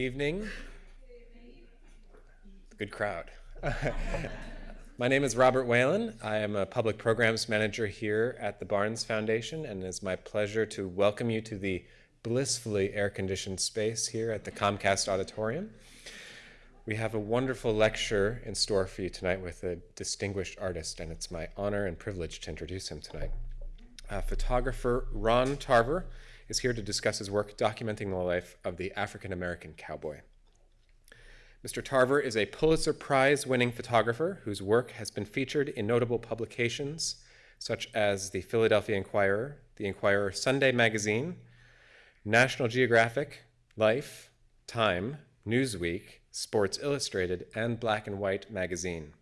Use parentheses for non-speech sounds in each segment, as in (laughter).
evening. Good crowd. (laughs) My name is Robert Whalen. I am a public programs manager here at the Barnes Foundation, and it's my pleasure to welcome you to the blissfully air-conditioned space here at the Comcast Auditorium. We have a wonderful lecture in store for you tonight with a distinguished artist, and it's my honor and privilege to introduce him tonight. Uh, photographer Ron Tarver is here to discuss his work documenting the life of the African American cowboy. Mr. Tarver is a Pulitzer Prize winning photographer whose work has been featured in notable publications such as the Philadelphia Inquirer, the Inquirer Sunday Magazine, National Geographic, Life, Time, Newsweek, Sports Illustrated, and Black and White magazine.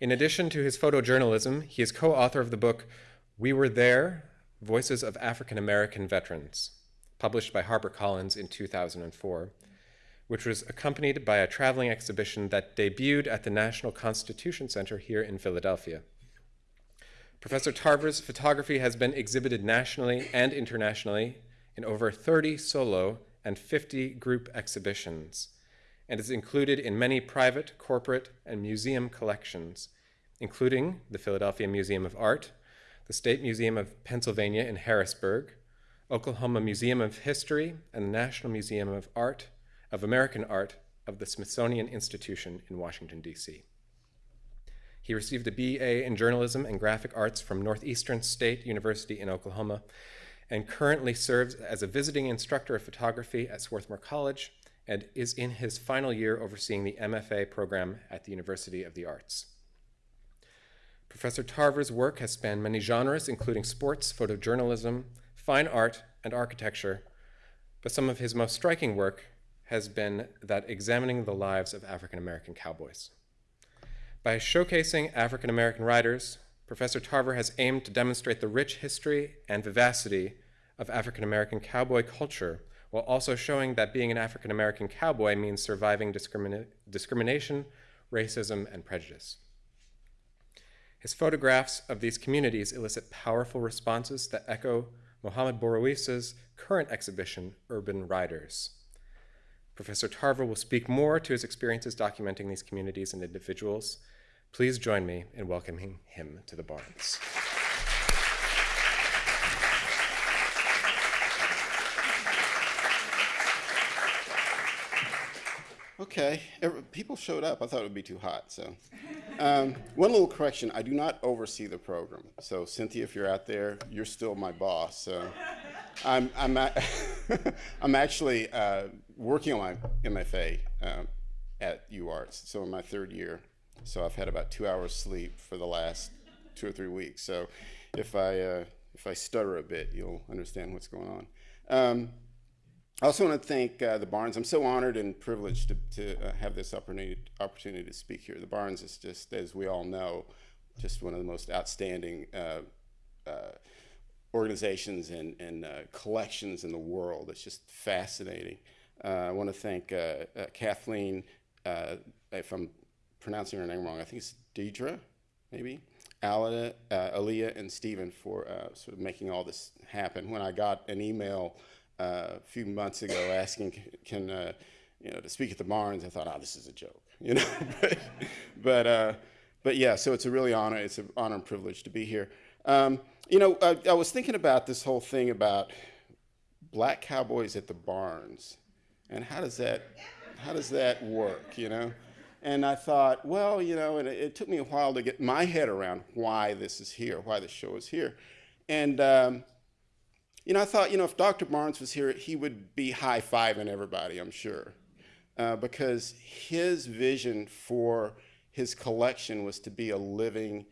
In addition to his photojournalism, he is co-author of the book We Were There, Voices of African American Veterans, published by HarperCollins in 2004, which was accompanied by a traveling exhibition that debuted at the National Constitution Center here in Philadelphia. Professor Tarver's photography has been exhibited nationally and internationally in over 30 solo and 50 group exhibitions, and is included in many private, corporate, and museum collections, including the Philadelphia Museum of Art, the State Museum of Pennsylvania in Harrisburg, Oklahoma Museum of History, and the National Museum of Art, of American Art of the Smithsonian Institution in Washington, D.C. He received a BA in journalism and graphic arts from Northeastern State University in Oklahoma and currently serves as a visiting instructor of photography at Swarthmore College and is in his final year overseeing the MFA program at the University of the Arts. Professor Tarver's work has spanned many genres, including sports, photojournalism, fine art, and architecture, but some of his most striking work has been that examining the lives of African American cowboys. By showcasing African American writers, Professor Tarver has aimed to demonstrate the rich history and vivacity of African American cowboy culture while also showing that being an African American cowboy means surviving discrimina discrimination, racism, and prejudice. His photographs of these communities elicit powerful responses that echo Mohamed Bourouissa's current exhibition, Urban Riders. Professor Tarver will speak more to his experiences documenting these communities and individuals. Please join me in welcoming him to the Barnes. Okay, people showed up. I thought it would be too hot, so. Um, one little correction, I do not oversee the program. So Cynthia, if you're out there, you're still my boss. So I'm, I'm, (laughs) I'm actually uh, working on my MFA um, at UArts, so in my third year. So I've had about two hours sleep for the last two or three weeks. So if I, uh, if I stutter a bit, you'll understand what's going on. Um, I also want to thank uh, the Barnes. I'm so honored and privileged to, to uh, have this opportunity, opportunity to speak here. The Barnes is just, as we all know, just one of the most outstanding uh, uh organizations and, and uh, collections in the world. It's just fascinating. Uh, I want to thank Kathleen, if I'm pronouncing her name wrong, I think it's Deidre, maybe? Alida, Aaliyah, and Stephen for sort of making all this happen. When I got an email a few months ago asking, can, uh, you know, to speak at the Barnes, I thought, oh, this is a joke, (laughs) you know. but, but, uh, but yeah, so it's a really honor. It's an honor and privilege to be here. Um, you know, I, I, was thinking about this whole thing about black cowboys at the Barnes, and how does that, how does that work, you know? And I thought, well, you know, and it, it took me a while to get my head around why this is here, why the show is here. And um, you know, I thought, you know, if Dr. Barnes was here, he would be high-fiving everybody, I'm sure. Uh, because his vision for his collection was to be a living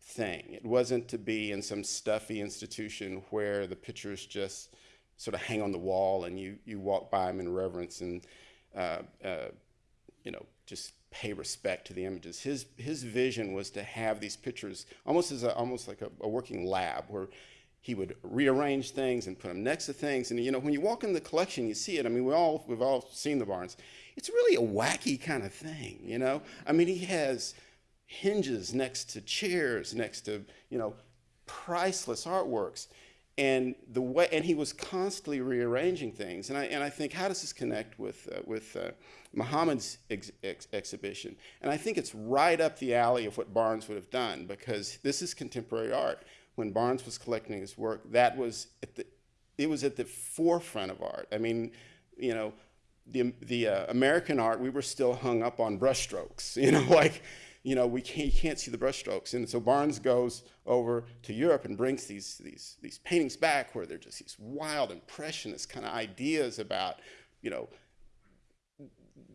thing. It wasn't to be in some stuffy institution where the pictures just sort of hang on the wall and you, you walk by them in reverence and, uh, uh, you know, just pay respect to the images. His, his vision was to have these pictures almost as a, almost like a, a working lab where he would rearrange things and put them next to things. And you know, when you walk in the collection, you see it. I mean, we all we've all seen the Barnes. It's really a wacky kind of thing, you know. I mean, he has hinges next to chairs, next to you know, priceless artworks. and the way and he was constantly rearranging things and I and I think how does this connect with uh, with uh, Muhammad's ex ex exhibition and I think it's right up the alley of what Barnes would have done because this is contemporary art when Barnes was collecting his work that was at the it was at the forefront of art I mean you know the the uh, American art we were still hung up on brushstrokes (laughs) you know like you know, we can't, you can't see the brushstrokes. And so Barnes goes over to Europe and brings these, these, these paintings back where they're just these wild impressionist kind of ideas about, you know,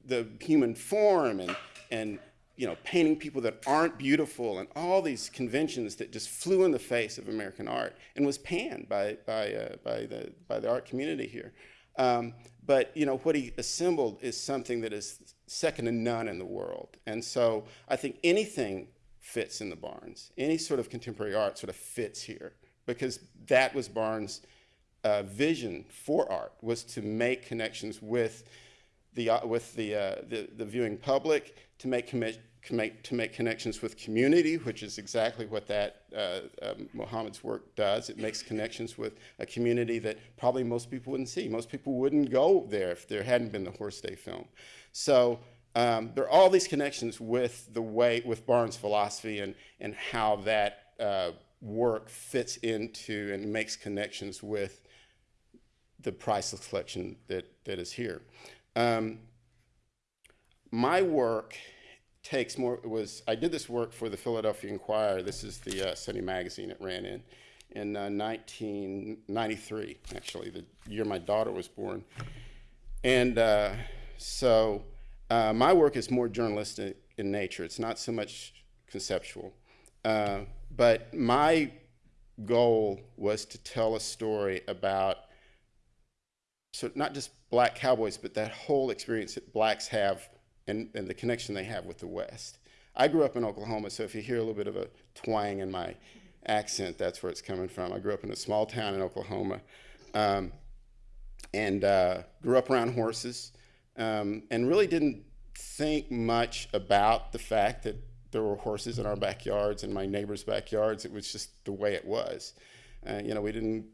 the human form and, and you know, painting people that aren't beautiful and all these conventions that just flew in the face of American art and was panned by, by, uh, by, the, by the art community here. Um, but you know what he assembled is something that is second to none in the world. And so I think anything fits in the Barnes. Any sort of contemporary art sort of fits here because that was Barnes' uh, vision for art was to make connections with the uh, with the, uh, the, the viewing public, to make make, to make connections with community, which is exactly what that uh, um, Muhammad's work does. It makes connections with a community that probably most people wouldn't see. Most people wouldn't go there if there hadn't been the Horse Day film. So um, there are all these connections with the way, with Barnes' philosophy and, and how that uh, work fits into and makes connections with the priceless collection that, that is here. Um, my work takes more, was, I did this work for the Philadelphia Inquirer. This is the uh, Sunday magazine it ran in, in uh, 1993, actually, the year my daughter was born. And uh, so uh, my work is more journalistic in nature. It's not so much conceptual. Uh, but my goal was to tell a story about so not just black cowboys, but that whole experience that blacks have and, and the connection they have with the West. I grew up in Oklahoma, so if you hear a little bit of a twang in my accent, that's where it's coming from. I grew up in a small town in Oklahoma um, and uh, grew up around horses um, and really didn't think much about the fact that there were horses in our backyards and my neighbors' backyards. It was just the way it was. Uh, you know, we didn't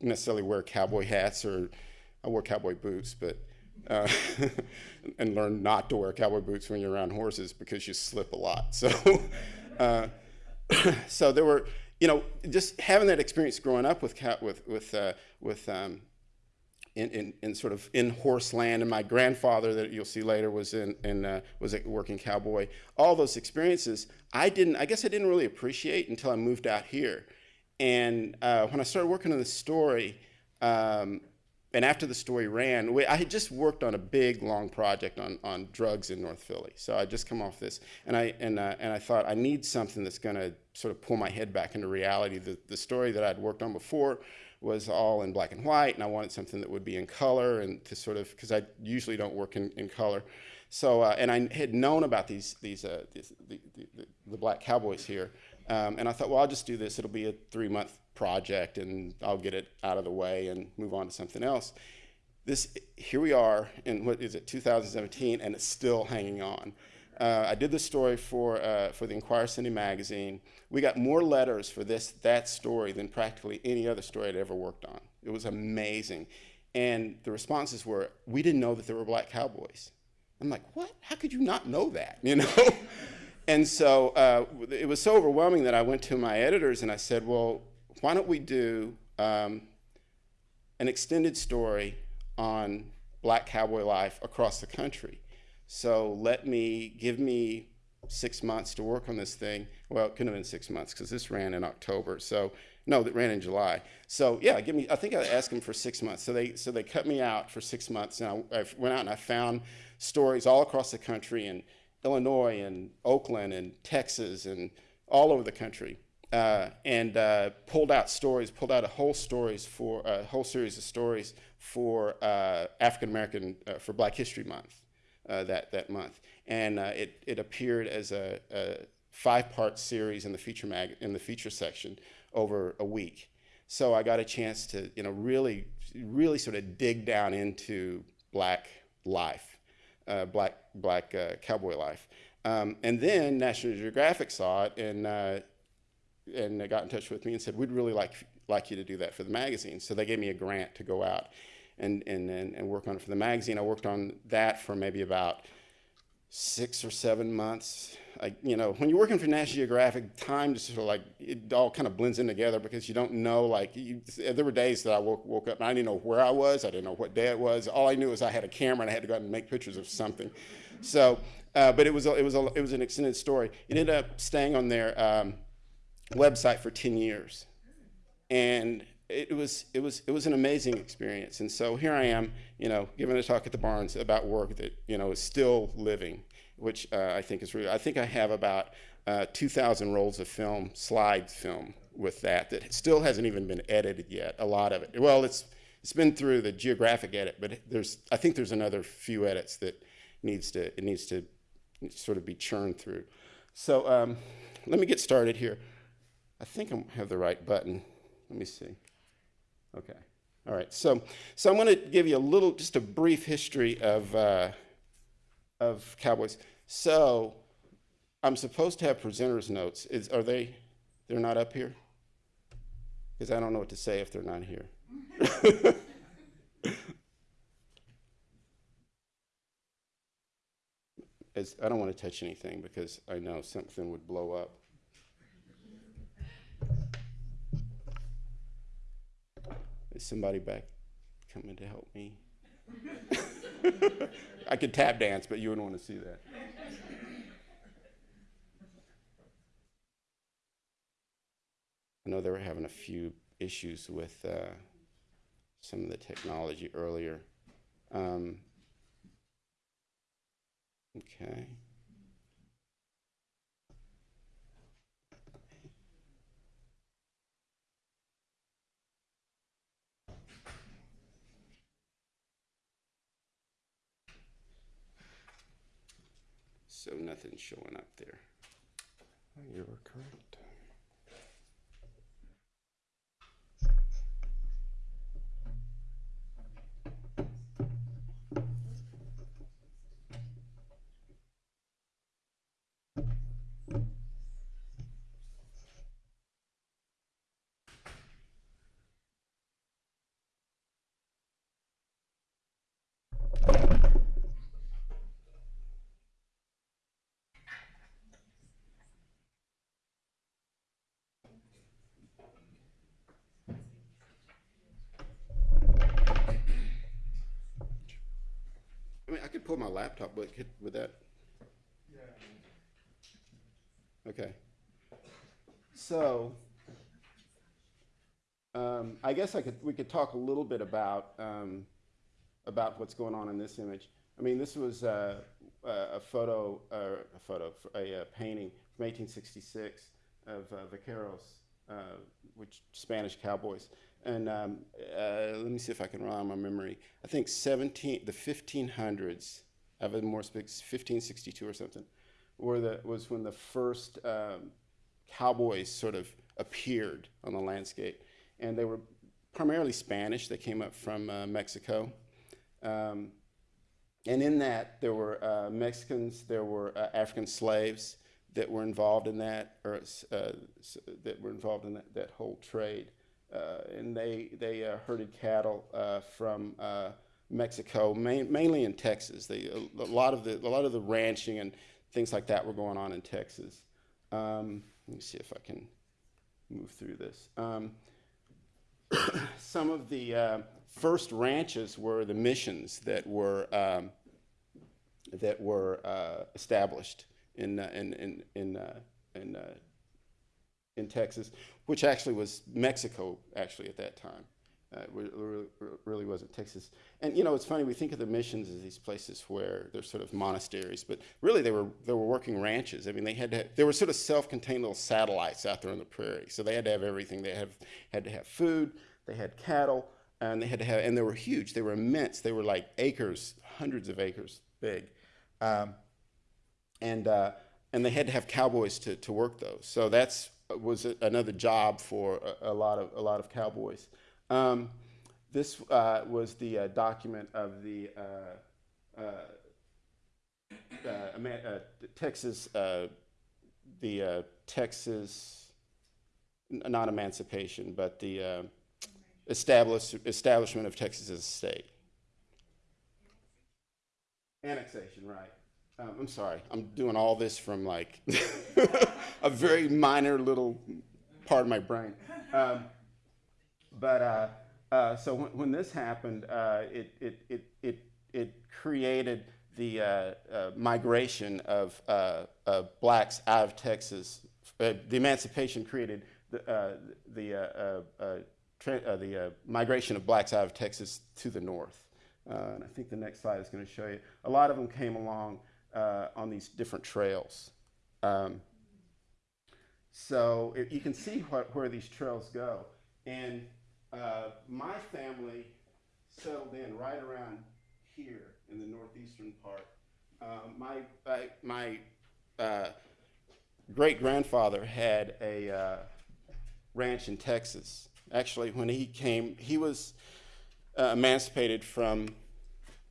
necessarily wear cowboy hats or I wore cowboy boots, but uh, (laughs) and learn not to wear cowboy boots when you're around horses because you slip a lot. So, (laughs) uh, (coughs) so there were, you know, just having that experience growing up with with with uh, with um, in, in, in, sort of in horse land, and my grandfather that you'll see later was in, in uh, was a working cowboy. All those experiences, I didn't. I guess I didn't really appreciate until I moved out here, and uh, when I started working on the story. Um, and after the story ran, we, I had just worked on a big, long project on, on drugs in North Philly. So I just come off this, and I and uh, and I thought I need something that's going to sort of pull my head back into reality. The the story that I'd worked on before was all in black and white, and I wanted something that would be in color and to sort of because I usually don't work in, in color. So uh, and I had known about these these, uh, these the, the, the, black cowboys here, um, and I thought, well, I'll just do this. It'll be a three month project and I'll get it out of the way and move on to something else. This, here we are in what is it, 2017, and it's still hanging on. Uh, I did this story for, uh, for the Inquirer Sunday magazine. We got more letters for this, that story than practically any other story I'd ever worked on. It was amazing. And the responses were, we didn't know that there were black cowboys. I'm like, what? How could you not know that? (laughs) You know? and so uh, it was so overwhelming that I went to my editors and I said, well, why don't we do um, an extended story on black cowboy life across the country? So let me, give me six months to work on this thing. Well, it couldn't have been six months because this ran in October. So no, that ran in July. So yeah, give me. I think I asked them for six months. So they so they cut me out for six months, and I, I went out and I found stories all across the country in Illinois and Oakland and Texas and all over the country uh, and uh, pulled out stories, pulled out a whole stories for a whole series of stories for uh, African American uh, for Black History Month uh, that that month, and uh, it it appeared as a, a five-part series in the feature mag in the feature section over a week. So I got a chance to you know really really sort of dig down into black life, black black cowboy life. Um, and then National Geographic saw it and and they got in touch with me and said, we'd really like like you to do that for the magazine. So they gave me a grant to go out and, and, and, and work on it for the magazine. I worked on that for maybe about six or seven months. Like, you know, when you're working for National Geographic, time just sort of like, it all kind of blends in together because you don't know, like, you, there were days that I woke, woke up and I didn't know where I was. I didn't know what day it was. All I knew was I had a camera and I had to go out and make pictures of something. So, uh, but it was, a, it, was a, it was an extended story. It ended up staying on there. um, website for 10 years. And it was it was it was an amazing experience. And so here I am, you know, giving a talk at the Barnes about work that you know is still living, which uh, I think is really. I think I have about uh, 2,000 rolls of film, slide film, with that that still hasn't even been edited yet. A lot of it. Well, it's it's been through the geographic edit, but there's I think there's another few edits that needs to it needs to sort of be churned through. So um, let me get started here. I think I have the right button. Let me see. Okay. All right. So, so I'm going to give you a little, just a brief history of, uh, of Cowboys. So, I'm supposed to have presenters' notes. Is, are they, they're not up here? Because I don't know what to say if they're not here. (laughs) As, I don't want to touch anything because I know something would blow up. Is somebody back coming to help me? (laughs) I could tap dance, but you wouldn't want to see that. I know they were having a few issues with uh, some of the technology earlier. Um, okay. So nothing's showing up there. You were correct. I mean, I could pull my laptop, but could, would that? Okay. So, um, I guess I could, we could talk a little bit about, um, about what's going on in this image. I mean, this was uh, a, a photo, uh, a photo, a, a painting from 1866 of uh, Vaqueros, uh, which Spanish cowboys. And um, uh, let me see if I can rely on my memory. I think 17, the 1500s, I have a more specific, 1562 or something, were the, was when the first um, cowboys sort of appeared on the landscape. And they were primarily Spanish. They came up from uh, Mexico. Um, and in that, there were uh, Mexicans, there were uh, African slaves that were involved in that, or uh, that were involved in that, that whole trade. Uh, and they, they uh, herded cattle uh, from Mexico, main, mainly in Texas. They, a, lot of the, a lot of the ranching and things like that were going on in Texas. Um, let me see if I can move through this. Um, (coughs) some of the uh, first ranches were the missions that were um, that were uh, established in uh, in in in, in, in Texas, which actually was Mexico actually at that time. Uh, it really, wasn't Texas. And you know, it's funny we think of the missions as these places where they're sort of monasteries, but really they were they were working ranches. I mean, they had to have, they were sort of self-contained little satellites out there on the prairie. So they had to have everything. They have had to have food. They had cattle, and they had to have and they were huge. They were immense. They were like acres, hundreds of acres big, um, and uh, and they had to have cowboys to to work those. So that's was another job for a, a, lot of a lot of cowboys. Um, this uh, was the uh, document of the uh, uh, uh, Texas the Texas not emancipation, but the establish, establishment of Texas as a state. Annexation, right. Um, I'm sorry, I'm doing all this from like (laughs) a very minor little part of my brain. Um, but uh, uh, so when, when this happened, uh, it, it, it, it, it created the uh, uh, migration of uh, uh, blacks out of Texas. The emancipation created the, the, the migration of blacks out of Texas to the north. And I think the next slide is going to show you. A lot of them came along uh, on these different trails. Um, so it, you can see what, where these trails go. And uh, my family settled in right around here in the northeastern part. Um, my I, my uh, great grandfather had a uh, ranch in Texas. Actually, when he came, he was uh, emancipated from.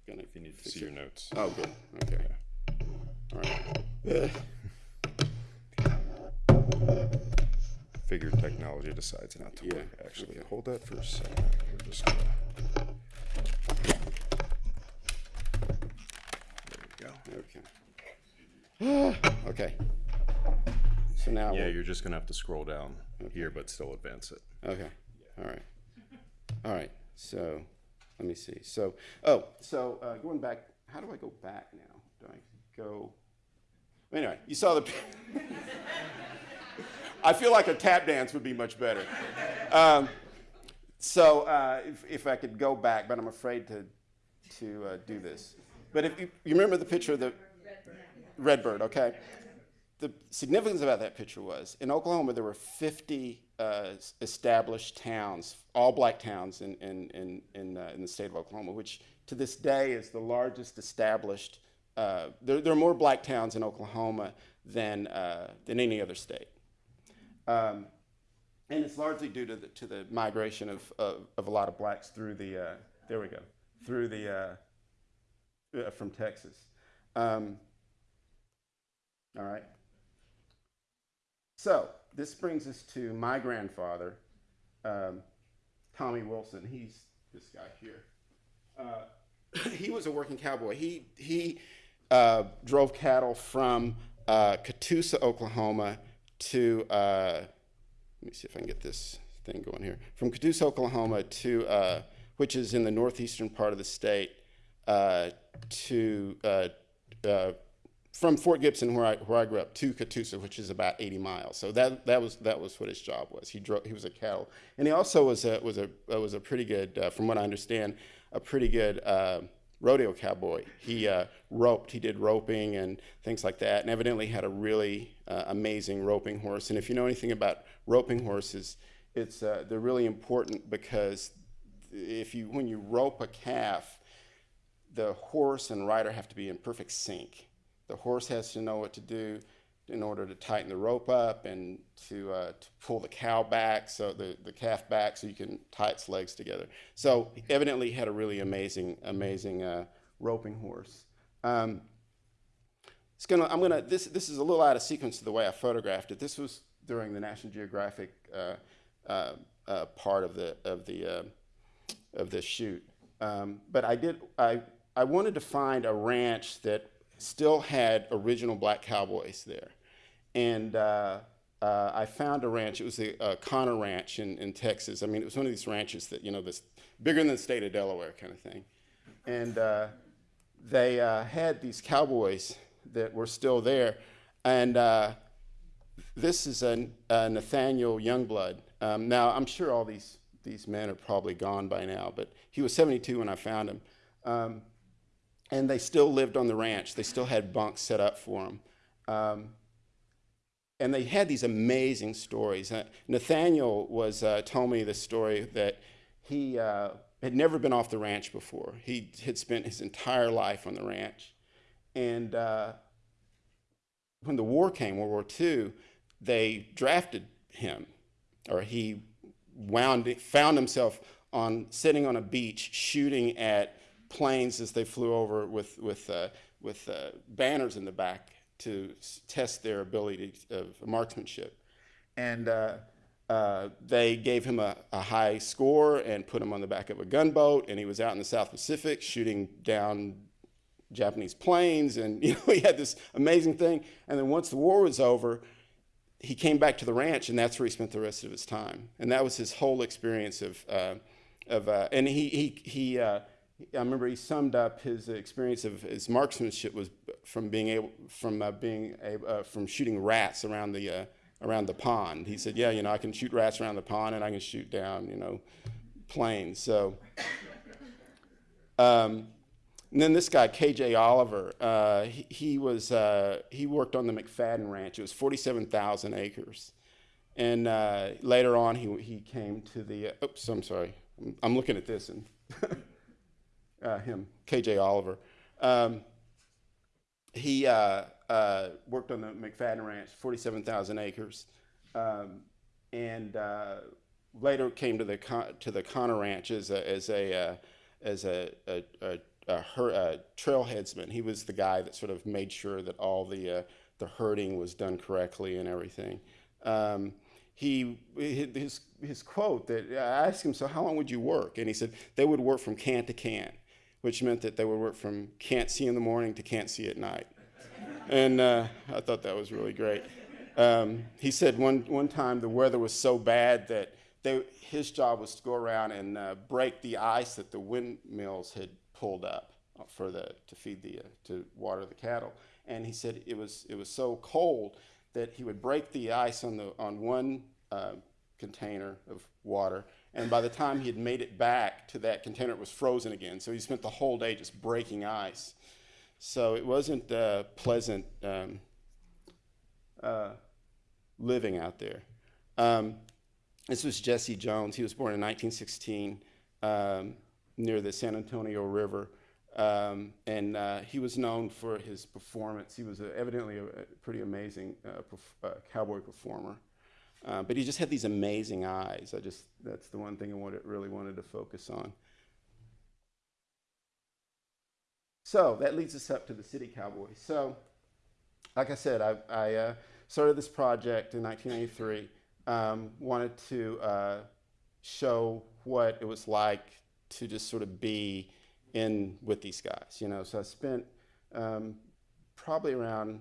Gonna, If you need to see your notes. oh, good. Okay. All right. Figure technology decides not to Yeah, work, actually. okay. Hold that for a second. We're just gonna. There we go. Okay. okay. So now. Yeah, you're just gonna have to scroll down here, but still advance it. Okay, all right. All right, so, let me see. So, oh, so uh, going back, how do I go back now? Do I go? Anyway, you saw the. (laughs) I feel like a tap dance would be much better. Um, so, uh, if, if I could go back, but I'm afraid to, to uh, do this. But if you, you remember the picture of the Redbird, okay? the significance about that picture was in Oklahoma there were 50 uh, established towns, all black towns in in in in, uh, in the state of Oklahoma, which to this day is the largest established. Uh, there, there are more black towns in Oklahoma than uh, than any other state, um, and it's largely due to the to the migration of of, of a lot of blacks through the uh, there we go through the uh, uh, from Texas. Um, all right. So this brings us to my grandfather, um, Tommy Wilson. He's this guy here. (coughs) He was a working cowboy. He he uh, drove cattle from uh, Catoosa, Oklahoma, to uh, let me see if I can get this thing going here. From Catoosa, Oklahoma, to uh, which is in the northeastern part of the state, uh, to uh, from Fort Gibson, where I where I grew up, to Catoosa, which is about 80 miles. So that that was that was what his job was. He drove. He was a cattle, and he also was a was a was a pretty good, from what I understand, a pretty good rodeo cowboy. He uh, roped. He did roping and things like that, and evidently had a really uh, amazing roping horse. And if you know anything about roping horses, it's uh, they're really important because if you when you rope a calf, the horse and rider have to be in perfect sync. The horse has to know what to do in order to tighten the rope up and to, uh, to pull the cow back, so the, the calf back, so you can tie its legs together. So evidently, he had a really amazing, amazing uh, roping horse. Um, it's gonna, I'm gonna. This this is a little out of sequence to the way I photographed it. This was during the National Geographic uh, uh, uh, part of the of the uh, of this shoot. Um, but I did. I I wanted to find a ranch that still had original black cowboys there, and uh, uh, I found a ranch. It was the uh, Connor Ranch in, in Texas. I mean, it was one of these ranches that you know, this bigger than the state of Delaware kind of thing, and uh, they uh, had these cowboys that were still there, and uh, this is a, Nathaniel Youngblood. Um, now, I'm sure all these, these men are probably gone by now, but he was 72 when I found him. Um, and they still lived on the ranch. They still had bunks set up for them. Um, and they had these amazing stories. Uh, Nathaniel was uh, told me the story that he uh, had never been off the ranch before. He had spent his entire life on the ranch, and uh, when the war came, World War II, they drafted him, or he wound found himself on sitting on a beach shooting at planes as they flew over with with uh, with uh, banners in the back to test their ability of marksmanship, and uh, uh, they gave him a, a high score and put him on the back of a gunboat, and he was out in the South Pacific shooting down Japanese planes, and (laughs) you know he had this amazing thing. And then once the war was over, he came back to the ranch, and that's where he spent the rest of his time. And that was his whole experience of uh, of. Uh, and he he he. I remember he summed up his experience of his marksmanship was from being able from uh, being a, uh, from shooting rats around the uh, around the pond. He said, "Yeah, you know, I can shoot rats around the pond, and I can shoot down, you know, planes." So. Um, and then this guy, KJ Oliver, uh, he, he, was uh, he worked on the McFadden Ranch. It was 47,000 acres, and uh, later on he he came to the. oops, I'm sorry. I'm looking at this and (laughs) uh, him, KJ Oliver. Um, he uh, uh, worked on the McFadden Ranch, 47,000 acres, um, and later came to the Con- to the Connor Ranch as a as a as a, a, a uh, her, uh, trailheadsman. He was the guy that sort of made sure that all the uh, the herding was done correctly and everything. Um, he his his quote that I asked him, so how long would you work? And he said they would work from can to can, which meant that they would work from can't see in the morning to can't see at night. and uh, I thought that was really great. Um, he said one one time the weather was so bad that they, his job was to go around and uh, break the ice that the windmills had pulled up for the to feed the uh, to water the cattle. And he said it was it was so cold that he would break the ice on the on one uh, container of water, and by the time he had made it back to that container, it was frozen again. So he spent the whole day just breaking ice. So it wasn't uh, pleasant um, uh, living out there. Um, this was Jesse Jones. He was born in 1916. Um, near the San Antonio River. Um, and uh, he was known for his performance. He was evidently a, a, pretty amazing uh, perf- uh, cowboy performer. Uh, but he just had these amazing eyes. I just, that's the one thing I wanted, really wanted to focus on. So that leads us up to the City Cowboys. So, like I said, I, I uh, started this project in 1993. Um, wanted to uh, show what it was like to just sort of be in with these guys, you know. So I spent um, probably around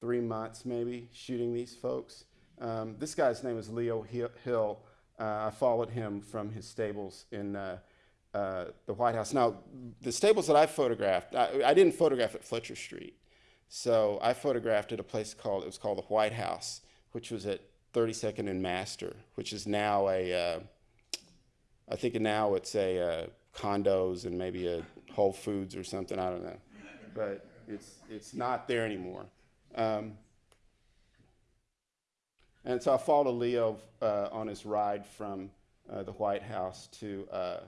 three months, maybe, shooting these folks. Um, this guy's name is Leo Hill. Uh, I followed him from his stables in uh, uh, the White House. Now, the stables that I photographed, I, I, didn't photograph at Fletcher Street. So I photographed at a place called, it was called the White House, which was at 32nd and Master, which is now a, uh, I think now it's a uh, condos and maybe a Whole Foods or something. I don't know, but it's it's not there anymore. Um, and so I followed Leo uh, on his ride from uh, the White House to uh,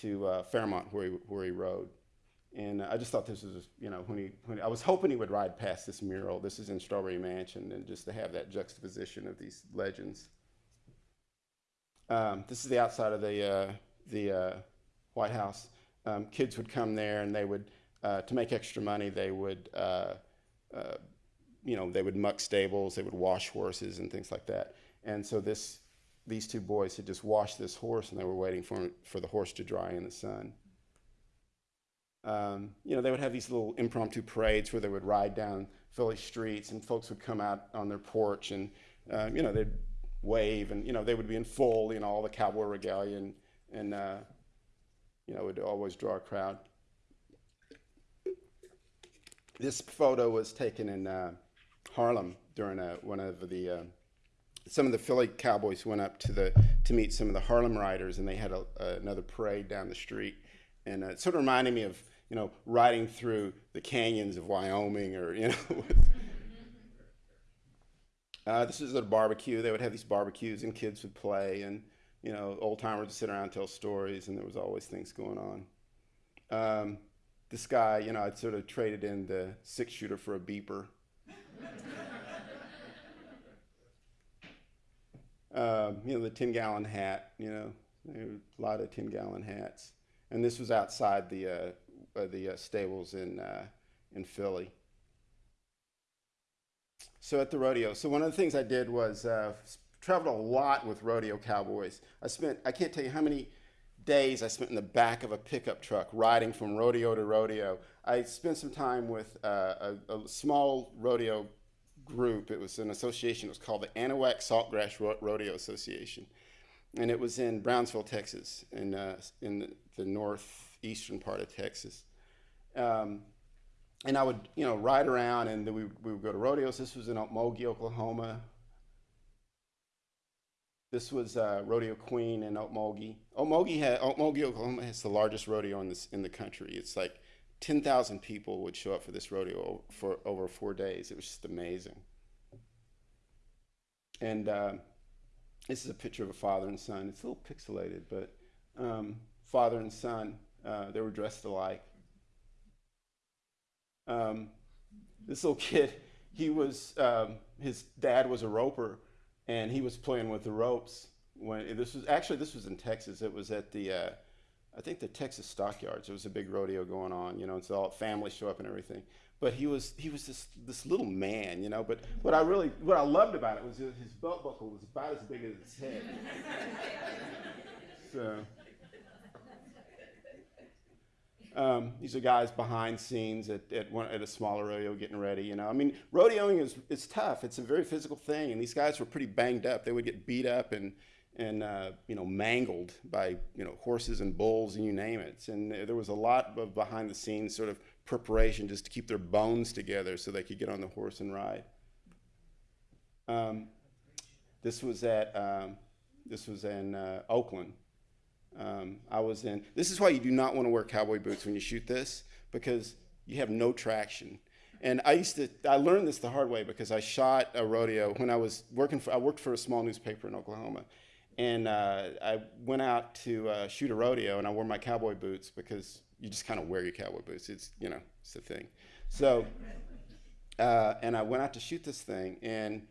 to uh, Fairmount, where he where he rode. And I just thought this was, you know, when he, when I was hoping he would ride past this mural. This is in Strawberry Mansion, and just to have that juxtaposition of these legends. Um, this is the outside of the, uh, the uh, White House. Um, kids would come there and they would, to make extra money, they would, you know, they would muck stables, they would wash horses and things like that. And so this, these two boys had just washed this horse and they were waiting for, for the horse to dry in the sun. Um, you know, they would have these little impromptu parades where they would ride down Philly streets and folks would come out on their porch and, uh, you know, they'd wave, and you know they would be in full, you know, all the cowboy regalia, and, and uh, you know, would always draw a crowd. This photo was taken in uh, Harlem during a, one of the uh, some of the Philly Cowboys went up to the to meet some of the Harlem Riders, and they had a, another parade down the street, and uh, it sort of reminded me of you know riding through the canyons of Wyoming, or you know. (laughs) Uh, this is a barbecue. They would have these barbecues, and kids would play, and you know, old timers would sit around and tell stories, and there was always things going on. Um, this guy, you know, I'd sort of traded in the six shooter for a beeper. (laughs) um, you know, the 10 gallon hat, you know, a lot of 10 gallon hats. And this was outside the, uh, uh, the uh, stables in, uh, in Philly. So at the rodeo, so one of the things I did was uh, traveled a lot with rodeo cowboys. I spent I can't tell you how many days I spent in the back of a pickup truck riding from rodeo to rodeo. I spent some time with uh, a, a small rodeo group. It was an association. It was called the Anahuac Saltgrass Ro- Rodeo Association, and it was in Brownsville, Texas, in uh, in the, the northeastern part of Texas. Um, and I would, you know, ride around, and then we, we would go to rodeos. This was in Okmulgee, Oklahoma. This was uh, Rodeo Queen in Okmulgee. Okmulgee, had, Okmulgee, Oklahoma has the largest rodeo in, this, in the country. It's like 10,000 people would show up for this rodeo for over four days. It was just amazing. And uh, this is a picture of a father and son. It's a little pixelated, but um, father and son, uh, they were dressed alike. Um, this little kid, he was, um, his dad was a roper, and he was playing with the ropes when this was actually this was in Texas. It was at the, uh, I think the Texas Stockyards. There was a big rodeo going on, you know, and so all families show up and everything. But he was he was this this little man, you know. But what I really what I loved about it was his his belt buckle was about as big as his head. (laughs) so. Um, these are guys behind scenes at, at, one, at a smaller rodeo getting ready. You know, I mean, rodeoing is it's tough. It's a very physical thing, and these guys were pretty banged up. They would get beat up and and uh, you know mangled by you know horses and bulls and you name it. And there was a lot of behind the scenes sort of preparation just to keep their bones together so they could get on the horse and ride. Um, this was at um, this was in uh, Oakland. Um, I was in. This is why you do not want to wear cowboy boots when you shoot this because you have no traction. And I used to. I learned this the hard way because I shot a rodeo when I was working for. I worked for a small newspaper in Oklahoma, and uh, I went out to uh, shoot a rodeo, and I wore my cowboy boots because you just kind of wear your cowboy boots. It's you know it's the thing. So, uh, and I went out to shoot this thing, and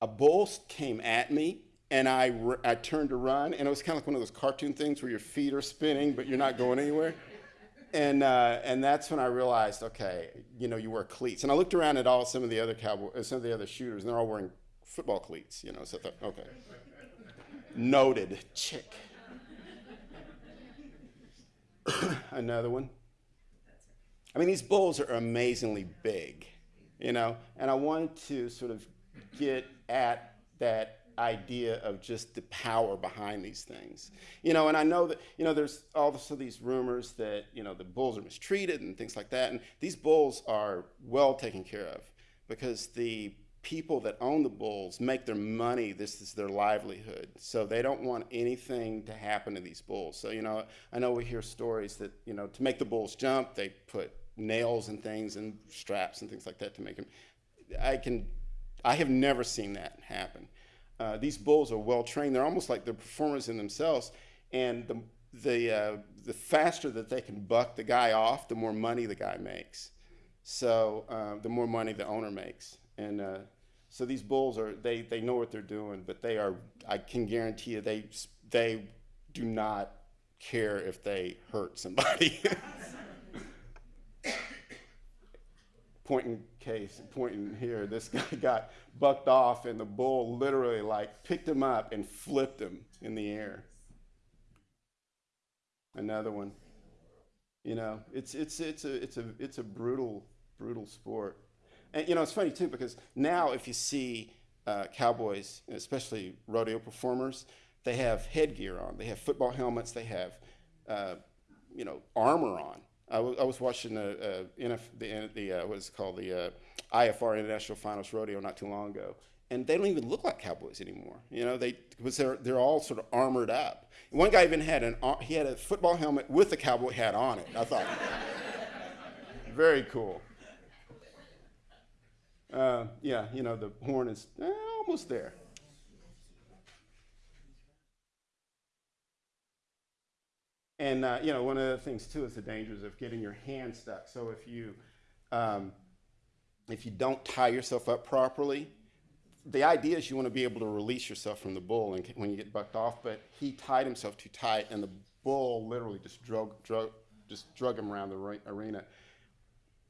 a bull came at me and I, I turned to run, and it was kind of like one of those cartoon things where your feet are spinning, but you're not going anywhere. And, uh, and that's when I realized, okay, you know, you wear cleats. And I looked around at all some of the other cowboy, uh, some of the other shooters, and they're all wearing football cleats, you know. So I thought, okay, noted, chick. (coughs) Another one. I mean, these bulls are amazingly big, you know, and I wanted to sort of get at that idea of just the power behind these things, you know. And I know that you know there's also these rumors that you know the bulls are mistreated and things like that, and these bulls are well taken care of because the people that own the bulls make their money this is their livelihood so they don't want anything to happen to these bulls. So you know i know we hear stories that you know to make the bulls jump they put nails and things and straps and things like that to make them i can i have never seen that happen uh, these bulls are well trained. They're almost like they're performers in themselves. And the the uh, the faster that they can buck the guy off the more money the guy makes. So uh, the more money the owner makes. And uh, so these bulls are they they know what they're doing but they are i can guarantee you they they do not care if they hurt somebody (laughs) pointing case pointing here this (laughs) guy got bucked off and the bull literally like picked him up and flipped him in the air another one you know it's it's it's a it's a it's a brutal brutal sport and you know, it's funny too because now if you see uh, cowboys, especially rodeo performers, they have headgear on. They have football helmets. They have, uh, you know, armor on. I, was watching the, uh, NF, the, the uh, what is it called the uh, IFR International Finals Rodeo not too long ago, and they don't even look like cowboys anymore. You know, they because they're they're all sort of armored up. One guy even had an he had a football helmet with a cowboy hat on it. I thought, (laughs) very cool. Uh, yeah, you know, the horn is eh, almost there. And, uh, you know, one of the things too is the dangers of getting your hand stuck. So if you, um, if you don't tie yourself up properly, the idea is you want to be able to release yourself from the bull and when you get bucked off, but he tied himself too tight and the bull literally just drug, drug, just drug him around the arena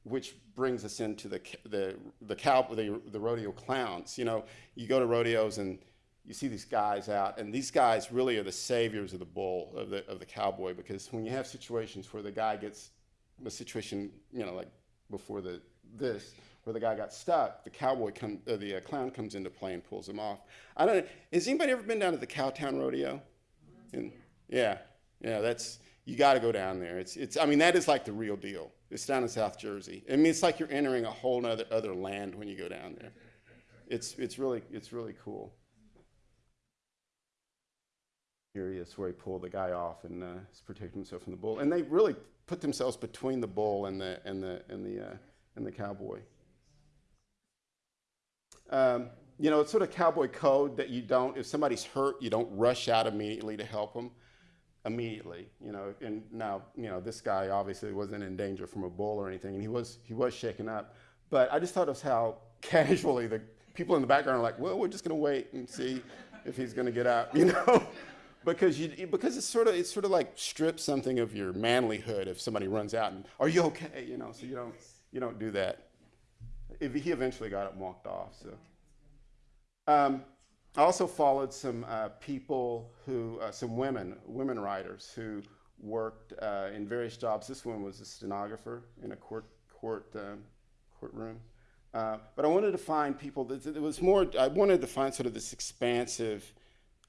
which brings us into the the the cow the, the rodeo clowns. You know, you go to rodeos and you see these guys out, and these guys really are the saviors of the bull of the of the cowboy because when you have situations where the guy gets the situation, you know, like before the this where the guy got stuck, the cowboy come the uh, clown comes into play and pulls him off. I don't. Has anybody ever been down to the Cowtown Rodeo? Yeah, yeah, that's you got to go down there. It's it's. I mean, that is like the real deal. It's down in South Jersey. I mean, it's like you're entering a whole other other land when you go down there. It's it's really it's really cool. Here where he pulled the guy off and uh, is protecting himself from the bull. And they really put themselves between the bull and the and the and the uh, and the cowboy. Um, you know, it's sort of cowboy code that you don't, if somebody's hurt, you don't rush out immediately to help them. Immediately, you know, and now, you know, this guy obviously wasn't in danger from a bull or anything, and he was he was shaken up. But I just thought of how (laughs) casually the people in the background are like, well, we're just gonna wait and see if he's gonna get out, you know, (laughs) because you because it's sort of it's sort of like strips something of your manlyhood if somebody runs out and are you okay, you know, so you don't you don't do that. If he eventually got up and walked off, so. Um, I also followed some uh, people who, uh, some women, women writers who worked uh, in various jobs. This one was a stenographer in a court court um, courtroom. Uh, but I wanted to find people that it was more. I wanted to find sort of this expansive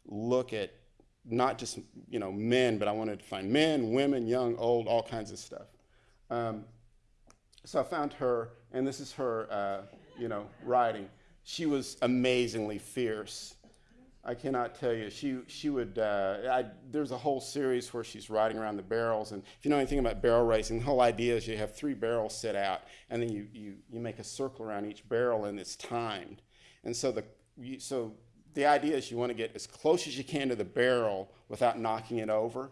look at not just you know men, but I wanted to find men, women, young, old, all kinds of stuff. Um, so I found her, and this is her, uh, you know, writing she was amazingly fierce. I cannot tell you. She she would. Uh, I, there's a whole series where she's riding around the barrels, and if you know anything about barrel racing, the whole idea is you have three barrels set out, and then you you you make a circle around each barrel, and it's timed. And so the you, so the idea is you want to get as close as you can to the barrel without knocking it over,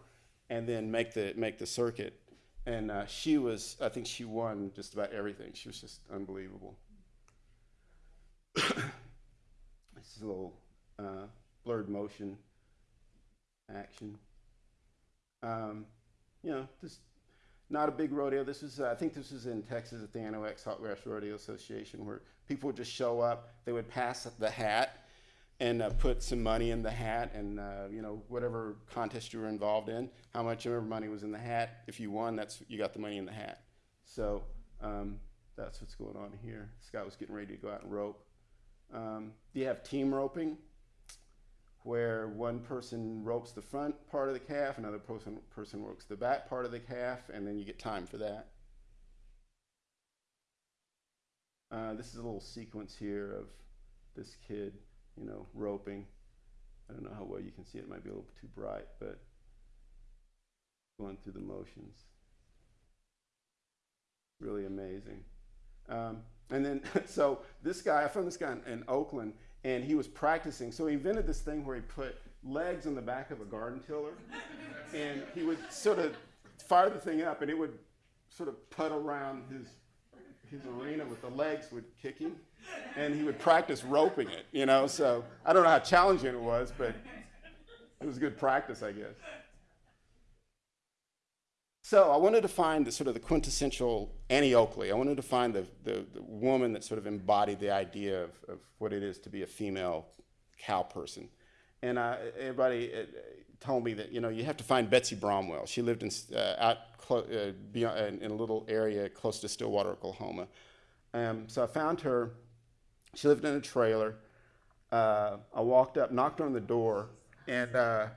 and then make the make the circuit. And uh, she was. I think she won just about everything. She was just unbelievable. (coughs) this is a little uh, blurred motion action. Um, you know, this not a big rodeo. This is, uh, I think this was in Texas at the NOX Hot West Rodeo Association where people would just show up, they would pass the hat and uh, put some money in the hat and, uh, you know, whatever contest you were involved in, how much ever money was in the hat. If you won, that's, you got the money in the hat. So um, that's what's going on here. Scott was getting ready to go out and rope. Um, you have team roping, where one person ropes the front part of the calf, another person, person ropes the back part of the calf, and then you get time for that. Uh, this is a little sequence here of this kid, you know, roping. I don't know how well you can see it. It might be a little too bright, but going through the motions. Really amazing. Um, and then, (laughs) so this guy, I found this guy in, in, Oakland, and he was practicing. So he invented this thing where he put legs on the back of a garden tiller, and he would sort of fire the thing up, and it would sort of put around his his arena with the legs would kick him, and he would practice roping it. You know, so I don't know how challenging it was, but it was good practice, I guess. So I wanted to find the sort of the quintessential Annie Oakley. I wanted to find the, the, the woman that sort of embodied the idea of, of, what it is to be a female cow person. And I, everybody uh, told me that, you know, you have to find Betsy Bromwell. She lived in, uh, out uh, beyond, in a little area close to Stillwater, Oklahoma. Um, so I found her. She lived in a trailer. Uh, I walked up, knocked on the door, and uh,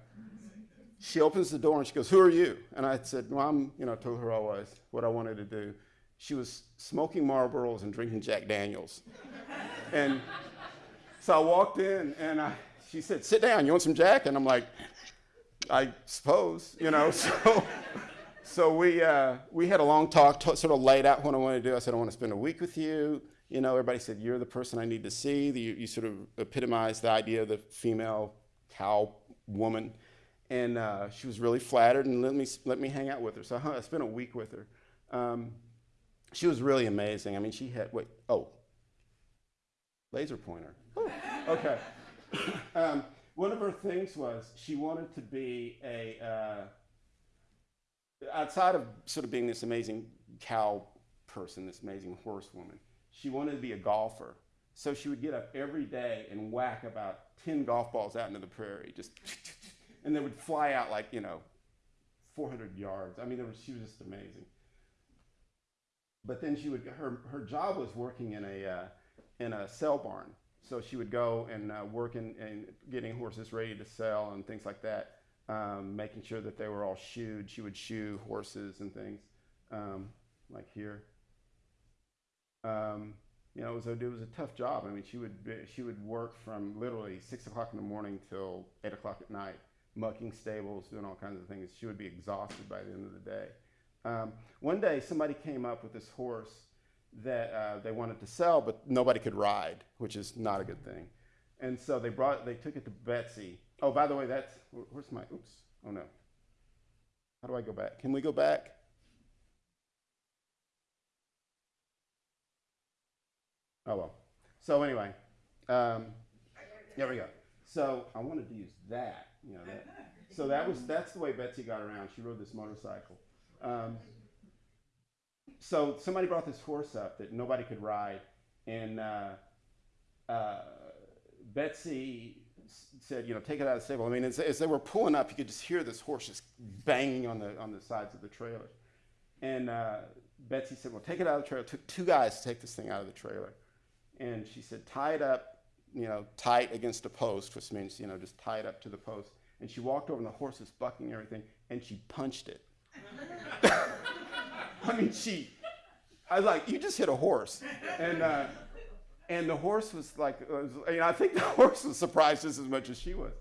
she opens the door and she goes, Who are you? And I said, Well, I'm, you know, I told her I was, what I wanted to do. She was smoking Marlboros and drinking Jack Daniels. (laughs) and so I walked in and I, she said, Sit down, you want some Jack? And I'm like, I suppose, you know. (laughs) So, so we, uh, we had a long talk, sort of laid out what I wanted to do. I said, I want to spend a week with you. You know, everybody said, You're the person I need to see. You, you sort of epitomized the idea of the female cow woman and uh, she was really flattered and let me let me hang out with her. So I spent a week with her. Um, she was really amazing. I mean, she had wait oh laser pointer. Oh, okay. (coughs) um, one of her things was she wanted to be a uh, outside of sort of being this amazing cow person, this amazing horsewoman. She wanted to be a golfer. So she would get up every day and whack about 10 golf balls out into the prairie, just, (laughs) and they would fly out like, you know, 400 yards. I mean, was, she was just amazing. But then she would, her, her job was working in a, uh, in a sell barn. So she would go and uh, work in, in getting horses ready to sell and things like that, um, making sure that they were all shoed. She would shoe horses and things, um, like here. Um, you know, it was, a, it was a tough job. I mean, she would, be, she would work from literally six o'clock in the morning till eight o'clock at night, mucking stables, doing all kinds of things. She would be exhausted by the end of the day. Um, one day, somebody came up with this horse that uh, they wanted to sell, but nobody could ride, which is not a good thing. And so they brought, they took it to Betsy. Oh, by the way, that's where's my? Oops. Oh no. How do I go back? Can we go back? Oh well. So anyway, um, there we go. So I wanted to use that. You know that. So that was that's the way Betsy got around. She rode this motorcycle. Um, so somebody brought this horse up that nobody could ride, and uh, uh, Betsy said, "You know, take it out of the stable." I mean, as, as they were pulling up, you could just hear this horse just banging on the on the sides of the trailer. And uh, Betsy said, "Well, take it out of the trailer." It took two guys to take this thing out of the trailer, and she said, "Tie it up, you know, tight against a post," which means you know just tie it up to the post. And she walked over, and the horse was bucking and everything, and she punched it. (laughs) I mean, she. I was like, you just hit a horse, and uh, and the horse was like, was, you know, I think the (laughs) horse was surprised just as much as she was,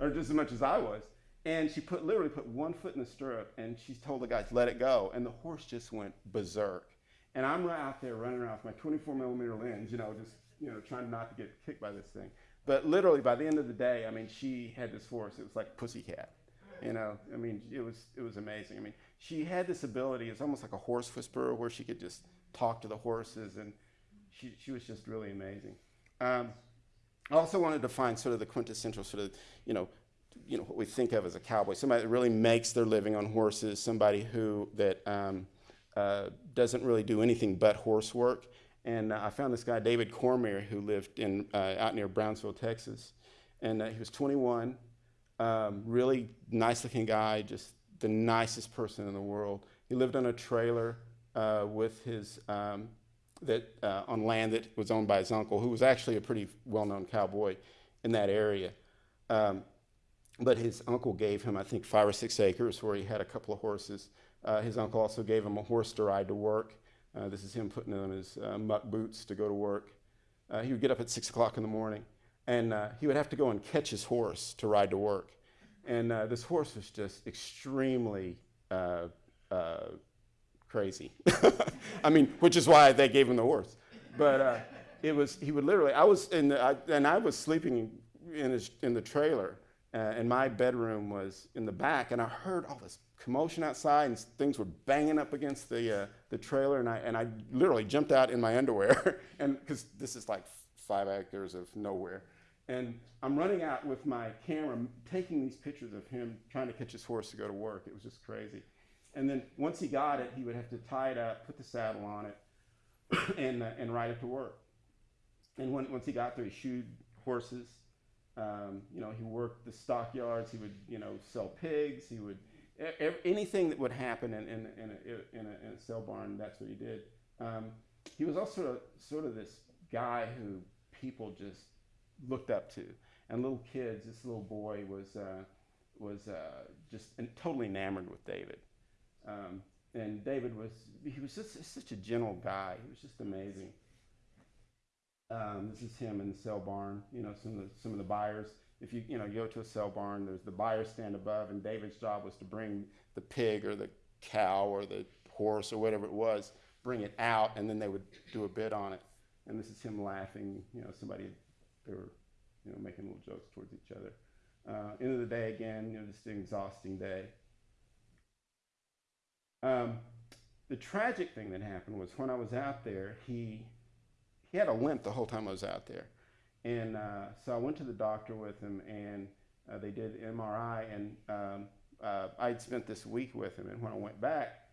or just as much as I was. And she put literally put one foot in the stirrup, and she told the guys, let it go, and the horse just went berserk. And I'm right out there running around with my 24 millimeter lens, you know, just you know, trying not to get kicked by this thing. But literally, by the end of the day, I mean, she had this horse. It was like pussycat. You know, I mean, it was it was amazing. I mean, she had this ability. It's almost like a horse whisperer, where she could just talk to the horses, and she she was just really amazing. Um, I also wanted to find sort of the quintessential sort of you know you know what we think of as a cowboy, somebody that really makes their living on horses, somebody who that um, uh, doesn't really do anything but horse work. And uh, I found this guy David Cormier who lived in uh, out near Brownsville, Texas, and uh, he was 21. Um, really nice looking guy, just the nicest person in the world. He lived on a trailer uh, with his um, that on land that was owned by his uncle, who was actually a pretty well-known cowboy in that area. Um, but his uncle gave him, I think, five or six acres where he had a couple of horses. Uh, his uncle also gave him a horse to ride to work. Uh, this is him putting on his uh, muck boots to go to work. Uh, he would get up at six o'clock in the morning, and uh, he would have to go and catch his horse to ride to work. And uh, this horse was just extremely crazy. (laughs) I mean, which is why they gave him the horse. But it was he would literally. I was in the, I, and I was sleeping in his in the trailer, uh, and my bedroom was in the back, and I heard all this commotion outside, and things were banging up against the uh, the trailer, and I and I literally jumped out in my (laughs) underwear, and because this is like five acres of nowhere. And I'm running out with my camera, taking these pictures of him trying to catch his horse to go to work. It was just crazy. And then once he got it, he would have to tie it up, put the saddle on it, (coughs) and, uh, and ride it to work. And when, once he got there, he shoed horses. Um, you know, he worked the stockyards. He would, you know, sell pigs. He would, anything that would happen in, in, in, a, in, a, in a sale barn, that's what he did. Um, he was also sort of this guy who people just looked up to. And little kids, this little boy was, uh, was uh, just totally enamored with David. Um, and David was, he was just such a gentle guy. He was just amazing. Um, this is him in the sell barn. You know, some of the, some of the buyers. If you you know you go to a sell barn, there's the buyer stand above, and David's job was to bring the pig or the cow or the horse or whatever it was, bring it out, and then they would do a bid on it. And this is him laughing. You know, somebody they were you know making little jokes towards each other. Uh, end of the day again, you know, just an exhausting day. Um, the tragic thing that happened was when I was out there, he he had a limp the whole time I was out there, and uh, so I went to the doctor with him, and uh, they did MRI, and um, uh, I'd spent this week with him, and when I went back,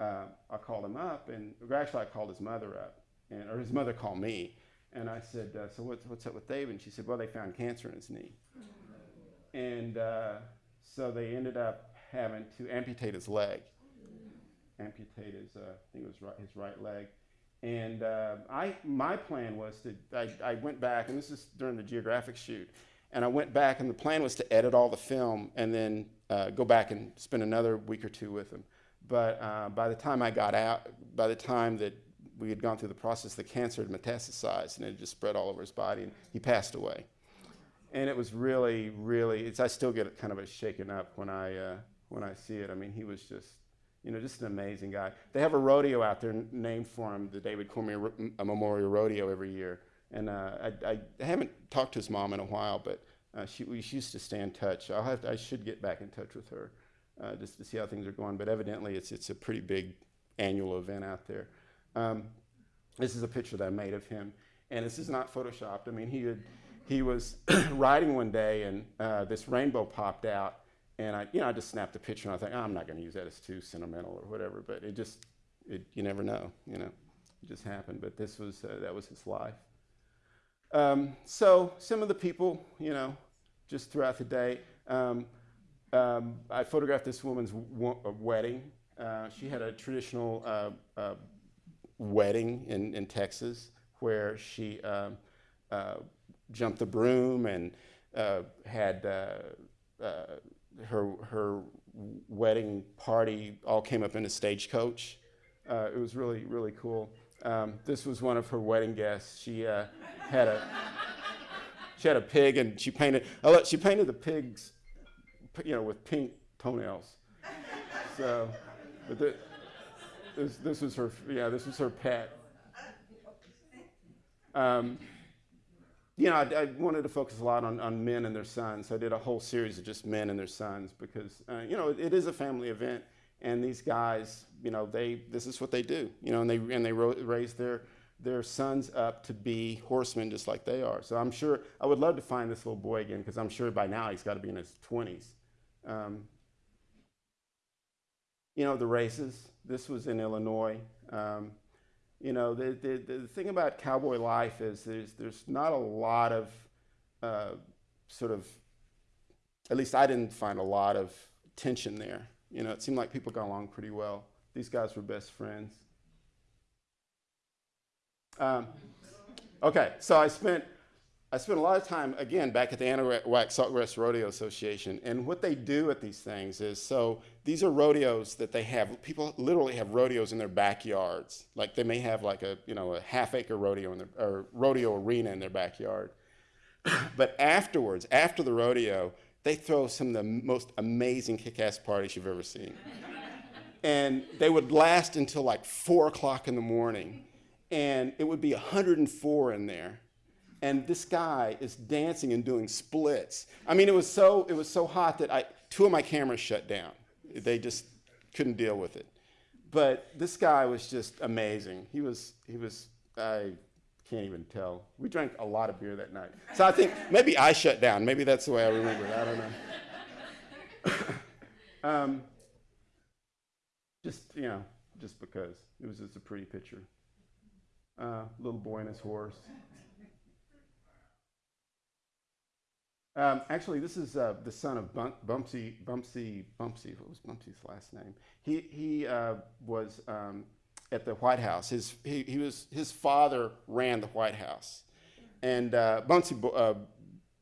uh, I called him up, and actually I called his mother up, and or his mother called me, and I said, uh, "So what's what's up with David?" And she said, "Well, they found cancer in his knee." and uh, so they ended up having to amputate his leg, amputate his, I think it was right, his right leg. And uh, I, my plan was to, I, I went back, and this is during the geographic shoot, and I went back, and the plan was to edit all the film and then uh, go back and spend another week or two with him. But uh, by the time I got out, by the time that we had gone through the process, the cancer had metastasized and it had just spread all over his body, and he passed away and it was really, really. It's I still get kind of a shaken up when I uh, when I see it. I mean, he was just, you know, just an amazing guy. They have a rodeo out there named for him, the David Cormier Memorial Rodeo every year. And uh, I, I, I haven't talked to his mom in a while, but uh, she we used to stay in touch. I'll have to, I should get back in touch with her uh, just to see how things are going. But evidently, it's it's a pretty big annual event out there. Um, this is a picture that I made of him, and this is not photoshopped. I mean, he had he was (clears throat) riding one day and uh, this rainbow popped out and I, you know, I just snapped a picture and I thought, oh, I'm not going to use that as too sentimental or whatever, but it just, it, you never know, you know, it just happened. But this was, uh, that was his life. Um, so some of the people, you know, just throughout the day, um, um, I photographed this woman's wedding. Uh, she had a traditional uh, uh, wedding in, in Texas where she um, uh, jumped the broom and uh, had uh, uh, her her wedding party all came up in a stagecoach. Uh, it was really really cool. Um, this was one of her wedding guests. She uh, had a she had a pig and she painted she painted the pigs you know with pink toenails. So, but the, this this was her yeah this was her pet. Um, you know, I, I, wanted to focus a lot on, on men and their sons. I did a whole series of just men and their sons because, uh, you know, it, it is a family event. And these guys, you know, they this is what they do, you know, and they and they raise their their sons up to be horsemen just like they are. So I'm sure I would love to find this little boy again because I'm sure by now he's got to be in his 20s. Um, you know, the races. This was in Illinois. Um, you know, the, the, the thing about cowboy life is there's, there's not a lot of uh, sort of, at least I didn't find a lot of tension there. You know, it seemed like people got along pretty well. These guys were best friends. Um, okay, so I spent I spent a lot of time, again, back at the Anahuac Saltgrass Rodeo Association. And what they do at these things is so these are rodeos that they have. People literally have rodeos in their backyards. Like they may have like a, you know, a half acre rodeo in their, or rodeo arena in their backyard. (clears throat) but afterwards, after the rodeo, they throw some of the most amazing kick ass parties you've ever seen. (laughs) and they would last until like four o'clock in the morning. And it would be 104 in there and this guy is dancing and doing splits. I mean, it was so it was so hot that I two of my cameras shut down. They just couldn't deal with it. But this guy was just amazing. He was he was I can't even tell. We drank a lot of beer that night. So I think maybe I shut down. Maybe that's the way I remember it. I don't know. (laughs) um, just you know, just because it was just a pretty picture. Uh, little boy and his horse. Um, actually, this is uh, the son of Bum- Bumpsy, Bumpsy, Bumpsy. What was Bumpsy's last name? He he uh, was um, at the White House. His he, he was his father ran the White House, and uh, Bumpsy uh,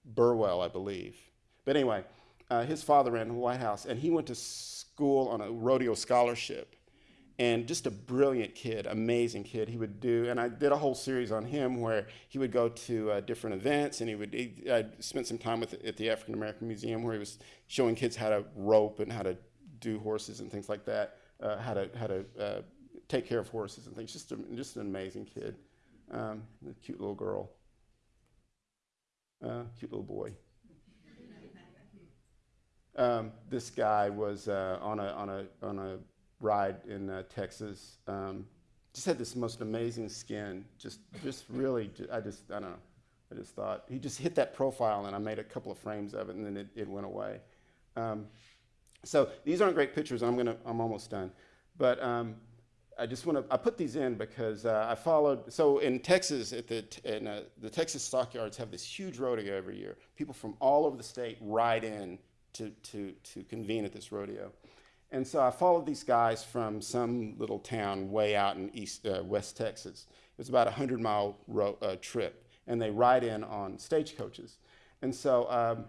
Burwell, I believe. But anyway, uh, his father ran the White House, and he went to school on a rodeo scholarship and just a brilliant kid, amazing kid. He would do, and I did a whole series on him where he would go to uh, different events, and he would. He, I spent some time with at the African American Museum where he was showing kids how to rope and how to do horses and things like that, uh, how to how to uh, take care of horses and things. Just a, just an amazing kid, um, a cute little girl, uh, cute little boy. Um, this guy was uh, on a on a on a ride in uh, Texas. Um, just had this most amazing skin. Just, just really, I just, I don't know. I just thought he just hit that profile, and I made a couple of frames of it, and then it, it went away. Um, so these aren't great pictures. I'm gonna, I'm almost done. But um, I just want to, I put these in because uh, I followed, so in Texas, at the, in, uh, the Texas stockyards have this huge rodeo every year. People from all over the state ride in to, to, to convene at this rodeo. And so I followed these guys from some little town way out in east, uh, West Texas. It was about a 100 mile uh, trip, and they ride in on stagecoaches. And so um,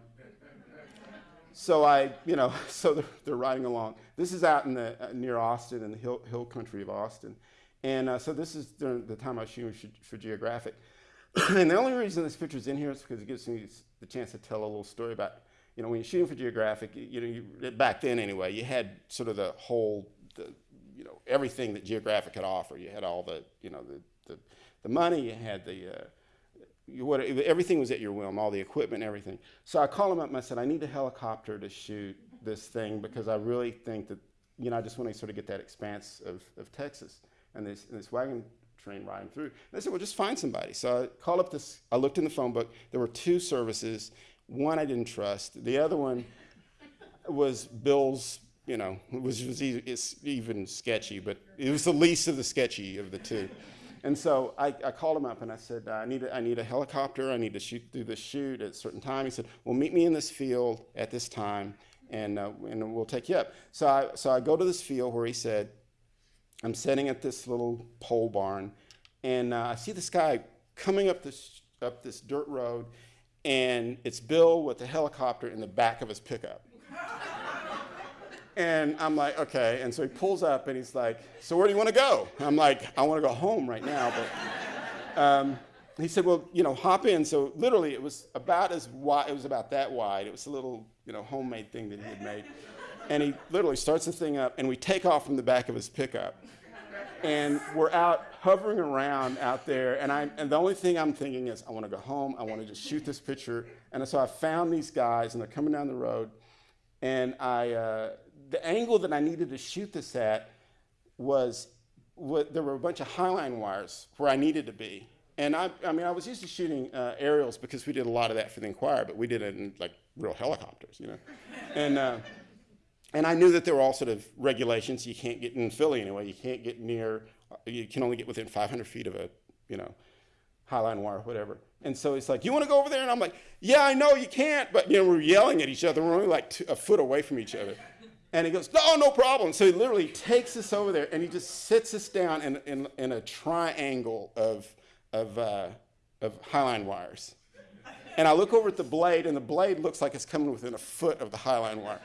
so I, you know, (laughs) so they're, they're riding along. This is out in the uh, near Austin in the hill, hill country of Austin, and uh, so this is during the time I was shooting for, for Geographic. (clears throat) and the only reason this picture's in here is because it gives me the chance to tell a little story about, you know, when you're shooting for Geographic, you know, you, back then anyway, you had sort of the whole, the, you know, everything that Geographic could offer. You had all the, you know, the, the, the money, you had the, uh, you, what, everything was at your whim, all the equipment, everything. So I called him up and I said, I need a helicopter to shoot this thing because I really think that, you know, I just want to sort of get that expanse of, of Texas and this, and this wagon train riding through. And they said, well, just find somebody. So I called up this, I looked in the phone book. There were two services. One I didn't trust. The other one was Bill's, you know, which was even sketchy, but it was the least of the sketchy of the two. And so I, I called him up and I said, I need, a, I need a helicopter. I need to shoot through this shoot at a certain time. He said, well, meet me in this field at this time and, uh, and we'll take you up. So I, so I go to this field where he said, I'm sitting at this little pole barn and uh, I see this guy coming up this, up this dirt road and it's Bill with the helicopter in the back of his pickup. And I'm like, okay. And so he pulls up and he's like, so where do you want to go? I'm like, I want to go home right now. But um, he said, well, you know, hop in. So literally it was about as wide, it was about that wide. It was a little, you know, homemade thing that he had made. And he literally starts the thing up and we take off from the back of his pickup. And we're out hovering around out there. And, i and the only thing I'm thinking is, I want to go home. I want to just shoot this picture. And so I found these guys and they're coming down the road. And I, uh, the angle that I needed to shoot this at was what, there were a bunch of highline wires where I needed to be. And I, I mean, I was used to shooting uh, aerials because we did a lot of that for the Enquirer, but we did it in like real helicopters, you know. and uh, and I knew that there were all sort of regulations. You can't get in Philly anyway. You can't get near. You can only get within 500 feet of a, you know, highline wire, whatever. And so he's like, "You want to go over there?" And I'm like, "Yeah, I know you can't." But you know, we're yelling at each other. We're only like a foot away from each other. And he goes, no, no problem. So he literally takes us over there and he just sits us down in, in, in a triangle of, of, uh, of highline wires. And I look over at the blade, and the blade looks like it's coming within a foot of the highline wire.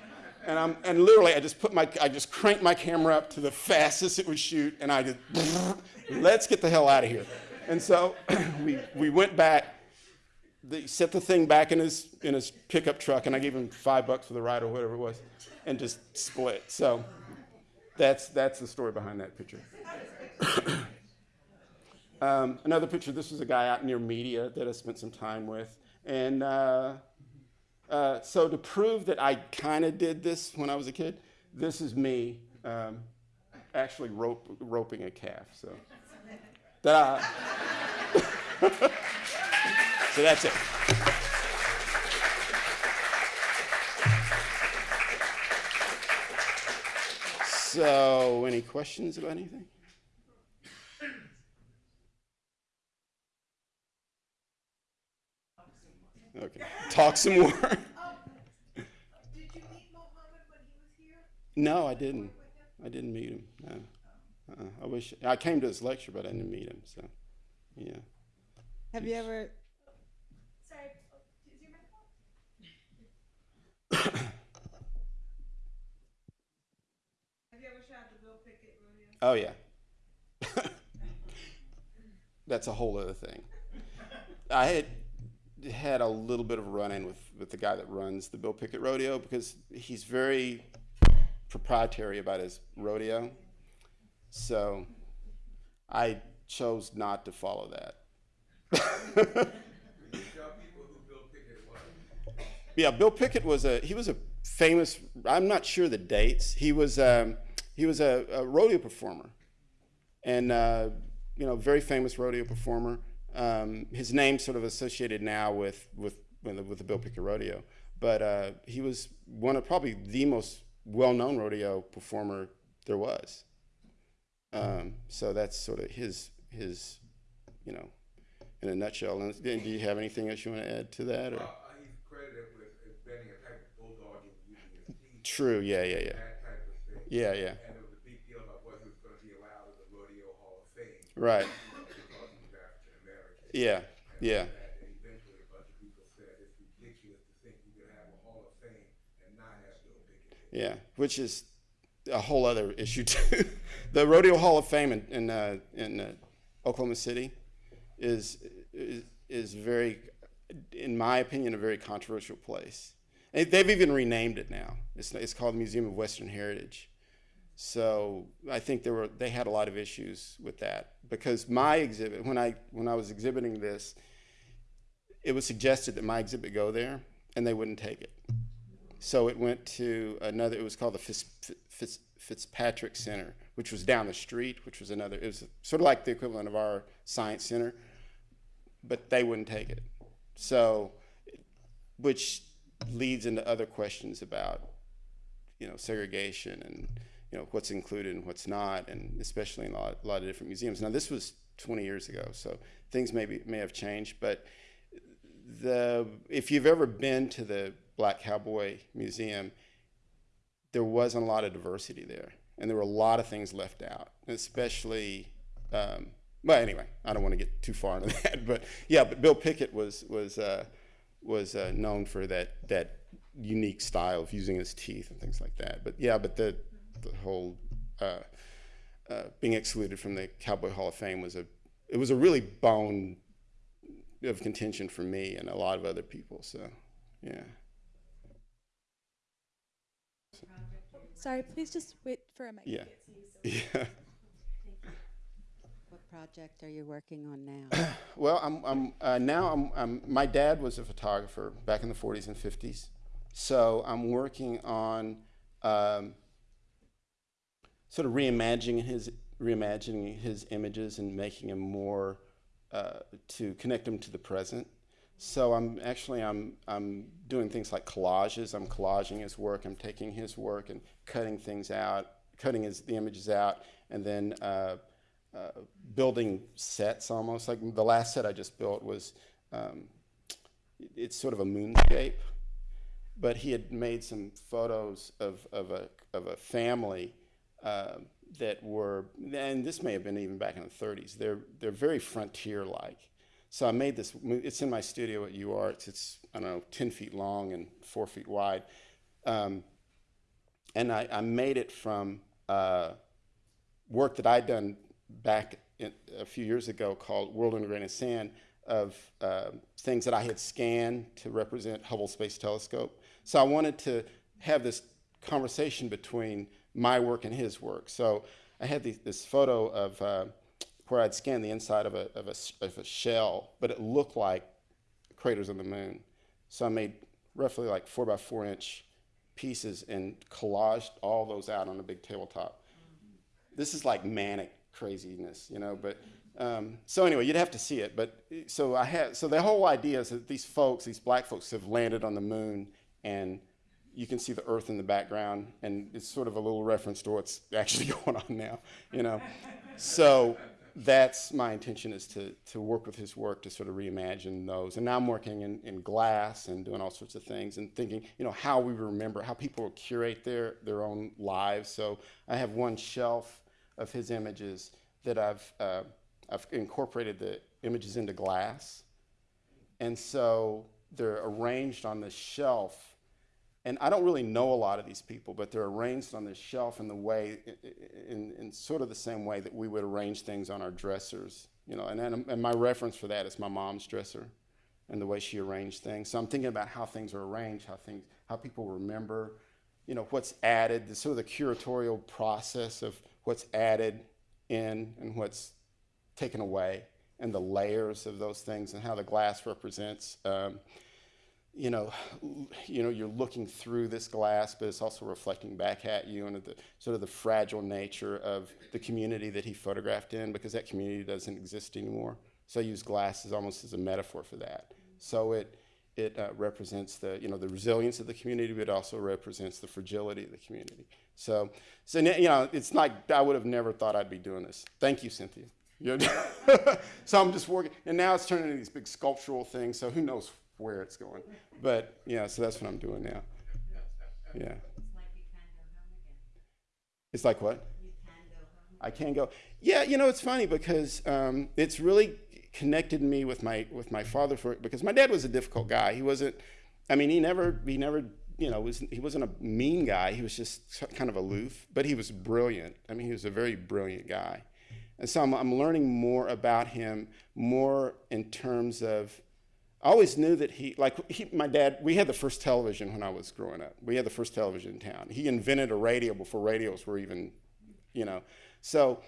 And, I'm, and literally, I just put my, I just cranked my camera up to the fastest it would shoot, and I just, (laughs) let's get the hell out of here. And so (clears throat) we, we went back, they set the thing back in his, in his pickup truck, and I gave him five bucks for the ride or whatever it was and just split. So that's, that's the story behind that picture. (coughs) um, another picture, this was a guy out near Media that I spent some time with. And uh, uh, so to prove that I kind of did this when I was a kid, this is me um, actually rope, roping a calf. So, that, (laughs) so that's it. So, any questions about anything? Okay, talk some more. Oh, (laughs) did you meet Mohammed when he was here? no, I didn't. I didn't meet him. No. Uh-uh. I wish I came to his lecture, but I didn't meet him. So, yeah. Have you ever Sorry, oh, is your mic? (coughs) Have you ever shot the Bill Pickett rodeo? Oh yeah. (laughs) That's a whole other thing. I had had a little bit of a run-in with, with the guy that runs the Bill Pickett Rodeo because he's very proprietary about his rodeo. So I chose not to follow that. Yeah, Bill Pickett was a he was a famous. I'm not sure the dates. He was um, he was a, a rodeo performer, and uh, you know, very famous rodeo performer. Um, his name sort of associated now with with with the, with the Bill Pickett Rodeo, but uh, he was one of probably the most well-known rodeo performer there was. Um, so that's sort of his his, you know, in a nutshell. And do you have anything else you want to add to that? Or? Uh, he's credited with inventing a type of bulldog and using his teeth, True. Yeah. Yeah. Yeah. that type of thing. Yeah. Yeah. And was a big deal about whether he was going to be allowed in the Rodeo Hall of Fame Right. because he was African American. Yeah. Yeah. And eventually a bunch of people said it's ridiculous to think you could have a Hall of Fame and not have Bill Pickett. Yeah, which is a whole other issue too. (laughs) the Rodeo Hall of Fame in in, uh, in uh, Oklahoma City is, is is very, in my opinion, a very controversial place. And they've even renamed it now. It's it's called the Museum of Western Heritage. So I think there were they had a lot of issues with that because my exhibit when I when I was exhibiting this, it was suggested that my exhibit go there, and they wouldn't take it. So it went to another. It was called the Fitz, Fitz, Fitzpatrick Center, which was down the street, which was another. It was sort of like the equivalent of our science center, but they wouldn't take it. So, which leads into other questions about, you know, segregation and you know what's included and what's not, and especially in a lot, a lot of different museums. Now this was 20 years ago, so things maybe may have changed, but the if you've ever been to the Black Cowboy Museum, there wasn't a lot of diversity there, and there were a lot of things left out, especially. Um, well, anyway, I don't want to get too far into (laughs) that, but yeah, but Bill Pickett was was uh, was uh, known for that that unique style of using his teeth and things like that. But yeah, but the the whole uh, uh, being excluded from the Cowboy Hall of Fame was a it was a really bone of contention for me and a lot of other people. So yeah. Sorry, please just wait for a mic. Yeah. (laughs) Yeah. What project are you working on now? (coughs) Well, I'm, I'm uh, now I'm, I'm, my dad was a photographer back in the 40s and 50s, so I'm working on um, sort of reimagining his reimagining his images and making them more uh, to connect them to the present. So I'm actually I'm I'm doing things like collages. I'm collaging his work. I'm taking his work and cutting things out, cutting his the images out, and then uh, uh, building sets almost. Like the last set I just built was um, it's sort of a moonscape, but he had made some photos of of a of a family. Uh, that were, and this may have been even back in the 30s. They're they're very frontier-like. So I made this. It's in my studio at UArts. It's I don't know, 10 feet long and four feet wide, um, and I, I made it from uh, work that I'd done back in, a few years ago called World in Grain of Sand of uh, things that I had scanned to represent Hubble Space Telescope. So I wanted to have this conversation between my work and his work. So I had the, this photo of uh, where I'd scanned the inside of a, of, a, of a shell, but it looked like craters on the moon. So I made roughly like four by four inch pieces and collaged all those out on a big tabletop. This is like manic craziness, you know, but um, so anyway, you'd have to see it. But so I had, so the whole idea is that these folks, these black folks have landed on the moon and you can see the earth in the background and it's sort of a little reference to what's (laughs) actually going on now, you know. so that's my intention is to, to work with his work to sort of reimagine those. And now I'm working in, in glass and doing all sorts of things and thinking, you know, how we remember, how people curate their, their own lives. So I have one shelf of his images that I've, uh, I've incorporated the images into glass. And so they're arranged on the shelf and I don't really know a lot of these people, but they're arranged on this shelf in the way, in, in sort of the same way that we would arrange things on our dressers, you know. And, then, and my reference for that is my mom's dresser, and the way she arranged things. So I'm thinking about how things are arranged, how things, how people remember, you know, what's added, the sort of the curatorial process of what's added in and what's taken away, and the layers of those things, and how the glass represents. Um, you know, you know, you're looking through this glass, but it's also reflecting back at you, and the sort of the fragile nature of the community that he photographed in, because that community doesn't exist anymore. So I use glass as almost as a metaphor for that. So it it uh, represents the you know the resilience of the community, but it also represents the fragility of the community. So, so you know, it's like I would have never thought I'd be doing this. Thank you, Cynthia. (laughs) (laughs) So I'm just working, and now it's turning into these big sculptural things. So who knows where it's going? But yeah, so that's what I'm doing now. Yeah. It's like what? I can go. Yeah, you know, it's funny because um, it's really connected me with my with my father for because my dad was a difficult guy. He wasn't. I mean, he never he never you know was he wasn't a mean guy. He was just kind of aloof, but he was brilliant. I mean, he was a very brilliant guy, and so I'm, I'm learning more about him, more in terms of. I always knew that he, like he, my dad, we had the first television when I was growing up. We had the first television in town. He invented a radio before radios were even, you know. So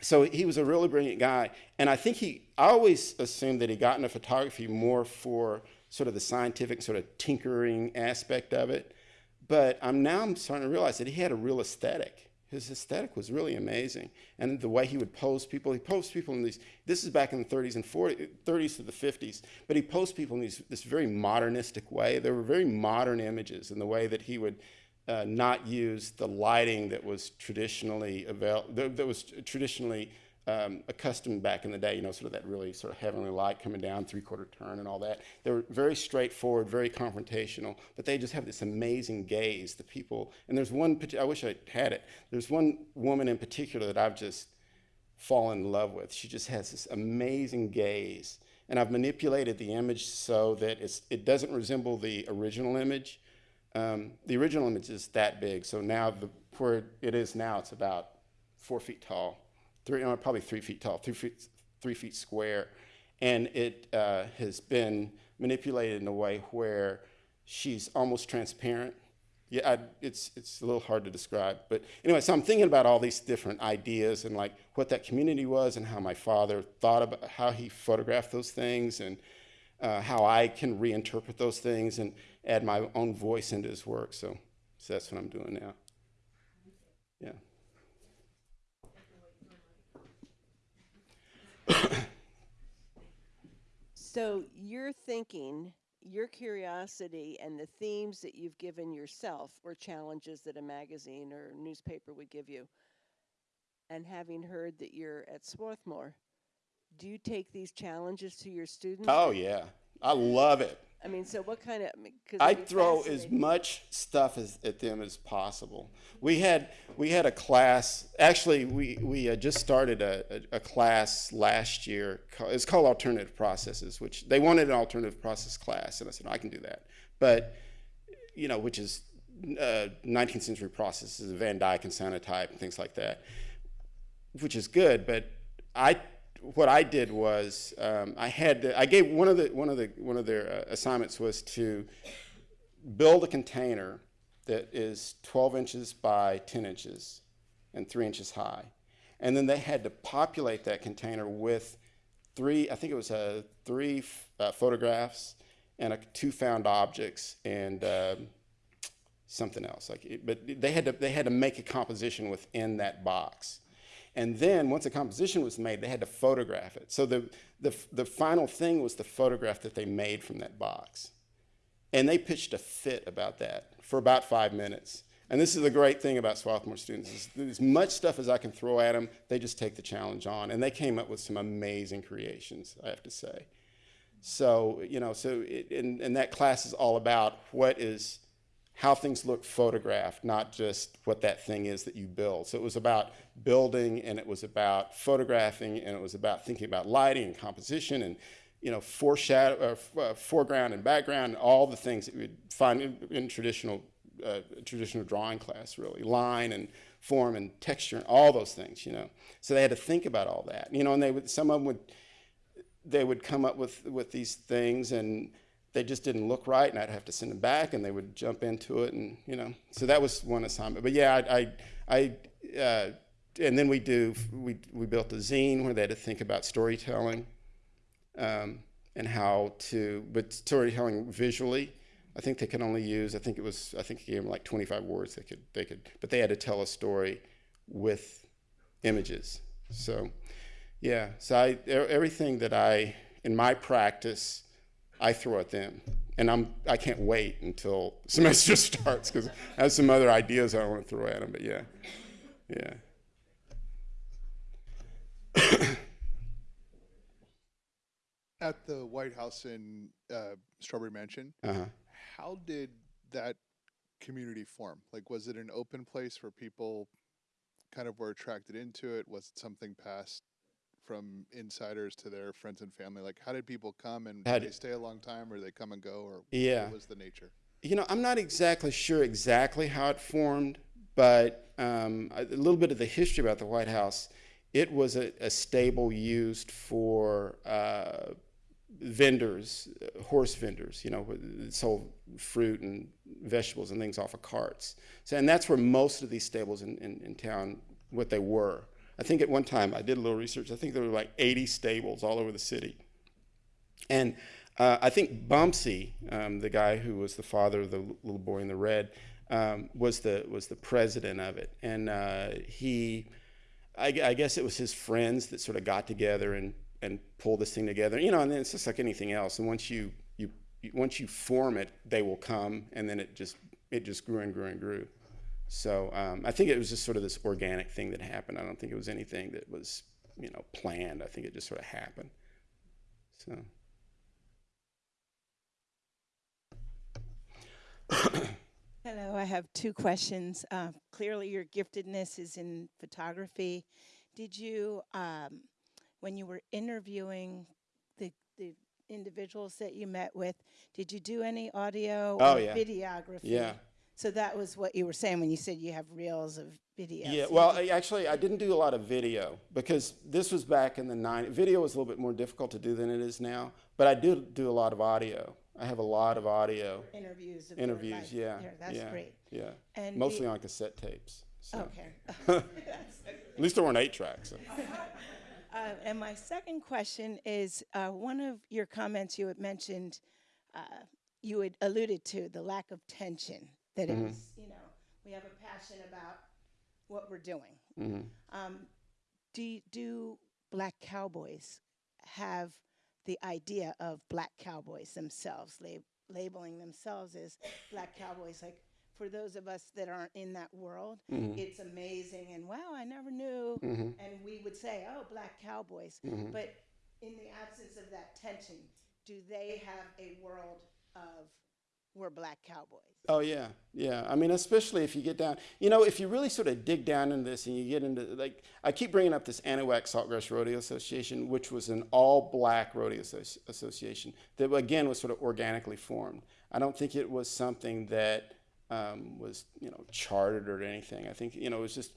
so he was a really brilliant guy and i think he i always assumed that he got into photography more for sort of the scientific sort of tinkering aspect of it but i'm now i'm starting to realize that he had a real aesthetic his aesthetic was really amazing. And the way he would pose people he posed people in these this is back in the 30s and 40s 30s to the 50s but he posed people in these this very modernistic way. There were very modern images in the way that he would uh, not use the lighting that was traditionally avail- that, that was traditionally um, accustomed back in the day. You know, sort of that really sort of heavenly light coming down, three-quarter turn, and all that. They were very straightforward, very confrontational, but they just have this amazing gaze. The people, and there's one. I wish I had it. There's one woman in particular that I've just fallen in love with. She just has this amazing gaze. And I've manipulated the image so that it doesn't resemble the original image, um, the original image is that big, so now the, where it is now, it's about four feet tall, three, no, probably three feet tall, three feet, three feet square, and it uh, has been manipulated in a way where she's almost transparent. Yeah, I, it's it's a little hard to describe, but anyway, so I'm thinking about all these different ideas and like what that community was and how my father thought about how he photographed those things and uh, how I can reinterpret those things and add my own voice into his work. So, so that's what I'm doing now. Yeah. So you're thinking, your curiosity and the themes that you've given yourself or challenges that a magazine or newspaper would give you, and having heard that you're at Swarthmore, do you take these challenges to your students? Oh yeah, I love it. I mean, so what kind of? I, I throw as much stuff as, at them as possible. We had we had a class. Actually, we we uh, just started a, a, a class last year. It's called alternative processes, which they wanted an alternative process class, and I said I can do that. But you know, which is uh, 19th century processes, Van Dyke and Cyanotype and things like that, which is good. But I, what I did was um, I had to, I gave one of the one of the one of their uh, assignments was to build a container that is 12 inches by 10 inches and three inches high, and then they had to populate that container with three, I think it was uh, three uh, photographs and uh, two found objects and um something else. Like, it, but they had to they had to make a composition within that box, and then once a composition was made, they had to photograph it. So the the the final thing was the photograph that they made from that box, and they pitched a fit about that for about five minutes. And this is the great thing about Swarthmore students: as much stuff as I can throw at them, they just take the challenge on, and they came up with some amazing creations. I have to say. So you know, so it, and, and that class is all about what is how things look photographed, not just what that thing is that you build. So it was about building, and it was about photographing, and it was about thinking about lighting and composition, and you know, foreshadow, uh, uh, foreground and background, and all the things that you would find in, in traditional uh, traditional drawing class, really, line and form and texture, and all those things. You know, so they had to think about all that. You know, and they would some of them would they would come up with with these things and they just didn't look right and I'd have to send them back and they would jump into it and you know. So that was one assignment. But yeah I I, I uh, and then we do we we built a zine where they had to think about storytelling um, and how to but storytelling visually I think they could only use I think it was I think he gave them like 25 words they could they could but they had to tell a story with images. So yeah, so I everything that I, in my practice, I throw at them. And I'm, I can't wait until (laughs) semester starts because I have some other ideas I want to throw at them. But yeah, yeah. (coughs) At the White House in uh, Strawberry Mansion, Uh-huh. how did that community form? Like, was it an open place where people kind of were attracted into it? Was it something passed from insiders to their friends and family? Like, how did people come and did they stay a long time or they come and go or Yeah. what was the nature? You know, I'm not exactly sure exactly how it formed, but um, a little bit of the history about the White House. It was a, a stable used for uh, vendors, uh, horse vendors, you know, sold fruit and vegetables and things off of carts. So, and that's where most of these stables in, in, in town, what they were. I think at one time, I did a little research, I think there were like 80 stables all over the city. And uh, I think Bumpsy, um, the guy who was the father of the little boy in the red, um, was the was the president of it, and uh, he, I, I guess it was his friends that sort of got together and and pulled this thing together. You know, and then it's just like anything else. And once you you once you form it, they will come, and then it just it just grew and grew and grew. So um, I think it was just sort of this organic thing that happened. I don't think it was anything that was you know planned. I think it just sort of happened. So. Hello, I have two questions. Uh, clearly, your giftedness is in photography. Did you, um, when you were interviewing the, the individuals that you met with, did you do any audio Oh, or yeah. videography? Yeah. So that was what you were saying when you said you have reels of video. Yeah, well, I, actually, I didn't do a lot of video because this was back in the 90s. Video was a little bit more difficult to do than it is now, but I do do a lot of audio. I have a lot of audio interviews. Of interviews, yeah. there. That's yeah, great. Yeah. And Mostly on cassette tapes. So. Okay. (laughs) (laughs) At least there weren't eight tracks. so. (laughs) Uh, and my second question is uh, one of your comments you had mentioned, uh, you had alluded to the lack of tension, that mm-hmm. it was, you know, we have a passion about what we're doing. Mm-hmm. Um, do, do black cowboys have the idea of black cowboys themselves, lab- labeling themselves as black cowboys? Like, for those of us that aren't in that world, mm-hmm. it's amazing and wow, I never knew. And we would say, oh, black cowboys. But in the absence of that tension, do they have a world of we're black cowboys? Oh yeah, yeah. I mean, especially if you get down, you know, if you really sort of dig down into this and you get into like, I keep bringing up this Anahuac Saltgrass Rodeo Association, which was an all-black rodeo associ- association that again was sort of organically formed. I don't think it was something that um, was you know chartered or anything. I think you know it was just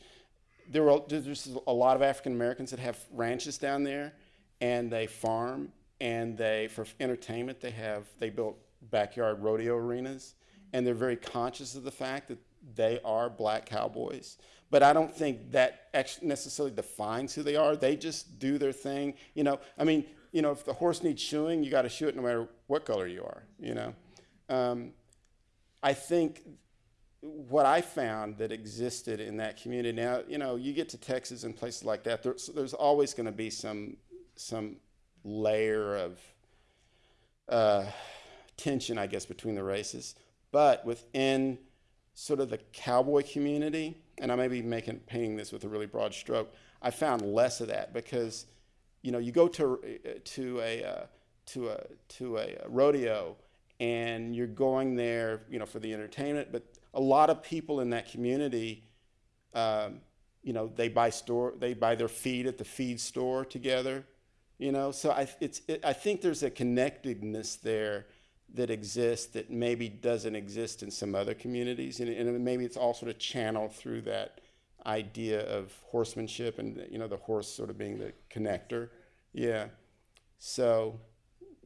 there were there's a lot of African Americans that have ranches down there, and they farm, and they for entertainment they have they built backyard rodeo arenas, and they're very conscious of the fact that they are black cowboys. But I don't think that necessarily defines who they are. They just do their thing. You know, I mean, you know, if the horse needs shoeing, you got to shoe it no matter what color you are. You know, um, I think what I found that existed in that community. Now, you know, you get to Texas and places like that. There's, there's always going to be some some layer of uh, tension, I guess, between the races. But within sort of the cowboy community, and I may be making painting this with a really broad stroke, I found less of that because, you know, you go to to a uh, to a to a rodeo and you're going there, you know, for the entertainment. But a lot of people in that community, um, you know, they buy store they buy their feed at the feed store together, you know. So I it's it, I think there's a connectedness there that exists that maybe doesn't exist in some other communities, and, and maybe it's all sort of channeled through that idea of horsemanship and you know the horse sort of being the connector. Yeah. So,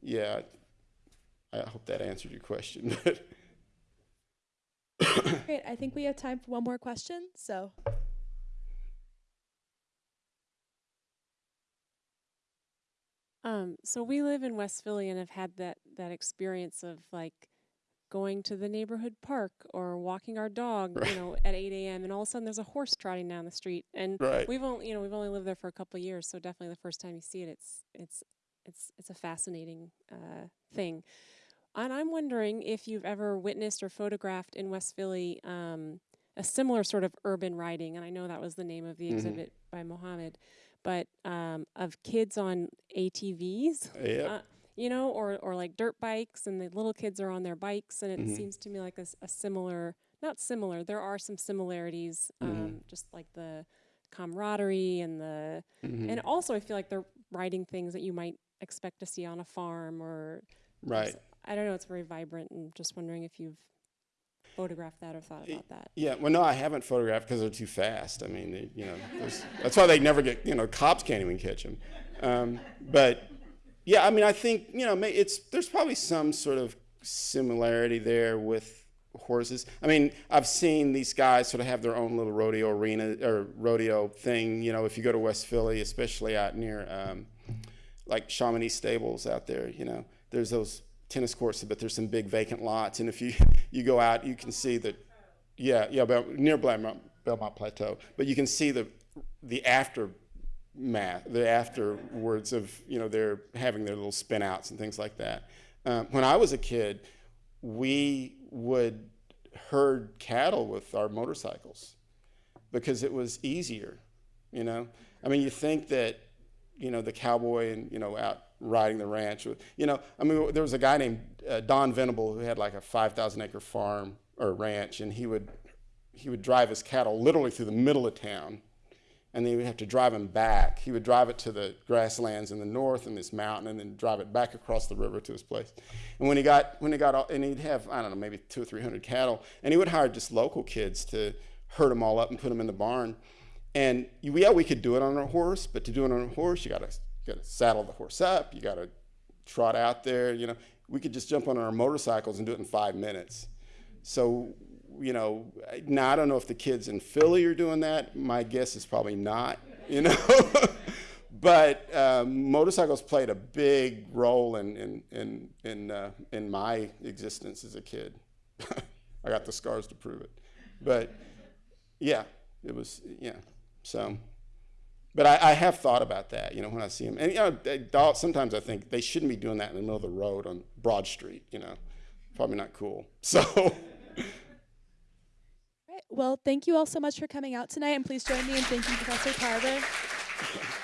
yeah. I hope that answered your question. (laughs) Great. I think we have time for one more question. So, Um, so we live in West Philly and have had that that experience of like going to the neighborhood park or walking our dog, Right. you know, at 8 a.m. and all of a sudden there's a horse trotting down the street. And Right. we've only, you know, we've only lived there for a couple of years, so definitely the first time you see it, it's it's it's it's a fascinating uh, thing. And I'm wondering if you've ever witnessed or photographed in West Philly um, a similar sort of urban riding, and I know that was the name of the exhibit by Mohamed, but um, of kids on ATVs, Yep. uh, you know, or or like dirt bikes, and the little kids are on their bikes, and it Mhm. seems to me like a similar, not similar, there are some similarities, um, just like the camaraderie and the, Mhm. and also I feel like they're riding things that you might expect to see on a farm or Right. I don't know. It's very vibrant, and just wondering if you've photographed that or thought about that. Yeah, well, no, I haven't photographed because they're too fast. I mean, they, you know, that's why they never get, you know, cops can't even catch them. Um, but yeah, I mean, I think you know, may- it's there's probably some sort of similarity there with horses. I mean, I've seen these guys sort of have their own little rodeo arena or rodeo thing. You know, if you go to West Philly, especially out near um, like Chamounix Stables out there, you know, there's those tennis courts, but there's some big vacant lots, and if you you go out, you can see that yeah, yeah, near Belmont, Belmont Plateau. But you can see the the aftermath, the afterwards of you know they're having their little spin outs and things like that. Um, when I was a kid, we would herd cattle with our motorcycles because it was easier. You know, I mean, you think that you know the cowboy and you know out riding the ranch. You know, I mean, there was a guy named uh, Don Venable who had like a 5,000 acre farm or ranch, and he would he would drive his cattle literally through the middle of town, and then he would have to drive them back. He would drive it to the grasslands in the north and this mountain, and then drive it back across the river to his place. And when he got when he got all, and he'd have I don't know maybe two or three hundred cattle, and he would hire just local kids to herd them all up and put them in the barn. And yeah, we could do it on a horse, but to do it on a horse, you gotta you gotta saddle the horse up, you gotta trot out there. You know, we could just jump on our motorcycles and do it in five minutes. So, you know, now I don't know if the kids in Philly are doing that. My guess is probably not. You know, (laughs) but um, motorcycles played a big role in in in in, uh, in my existence as a kid. (laughs) I got the scars to prove it. But yeah, it was yeah. So, but I, I have thought about that. You know, when I see them, and you know, sometimes I think they shouldn't be doing that in the middle of the road on Broad Street. You know, probably not cool. (laughs) So. Right. Well, thank you all so much for coming out tonight, and please join me in thanking Professor Tarver. (laughs)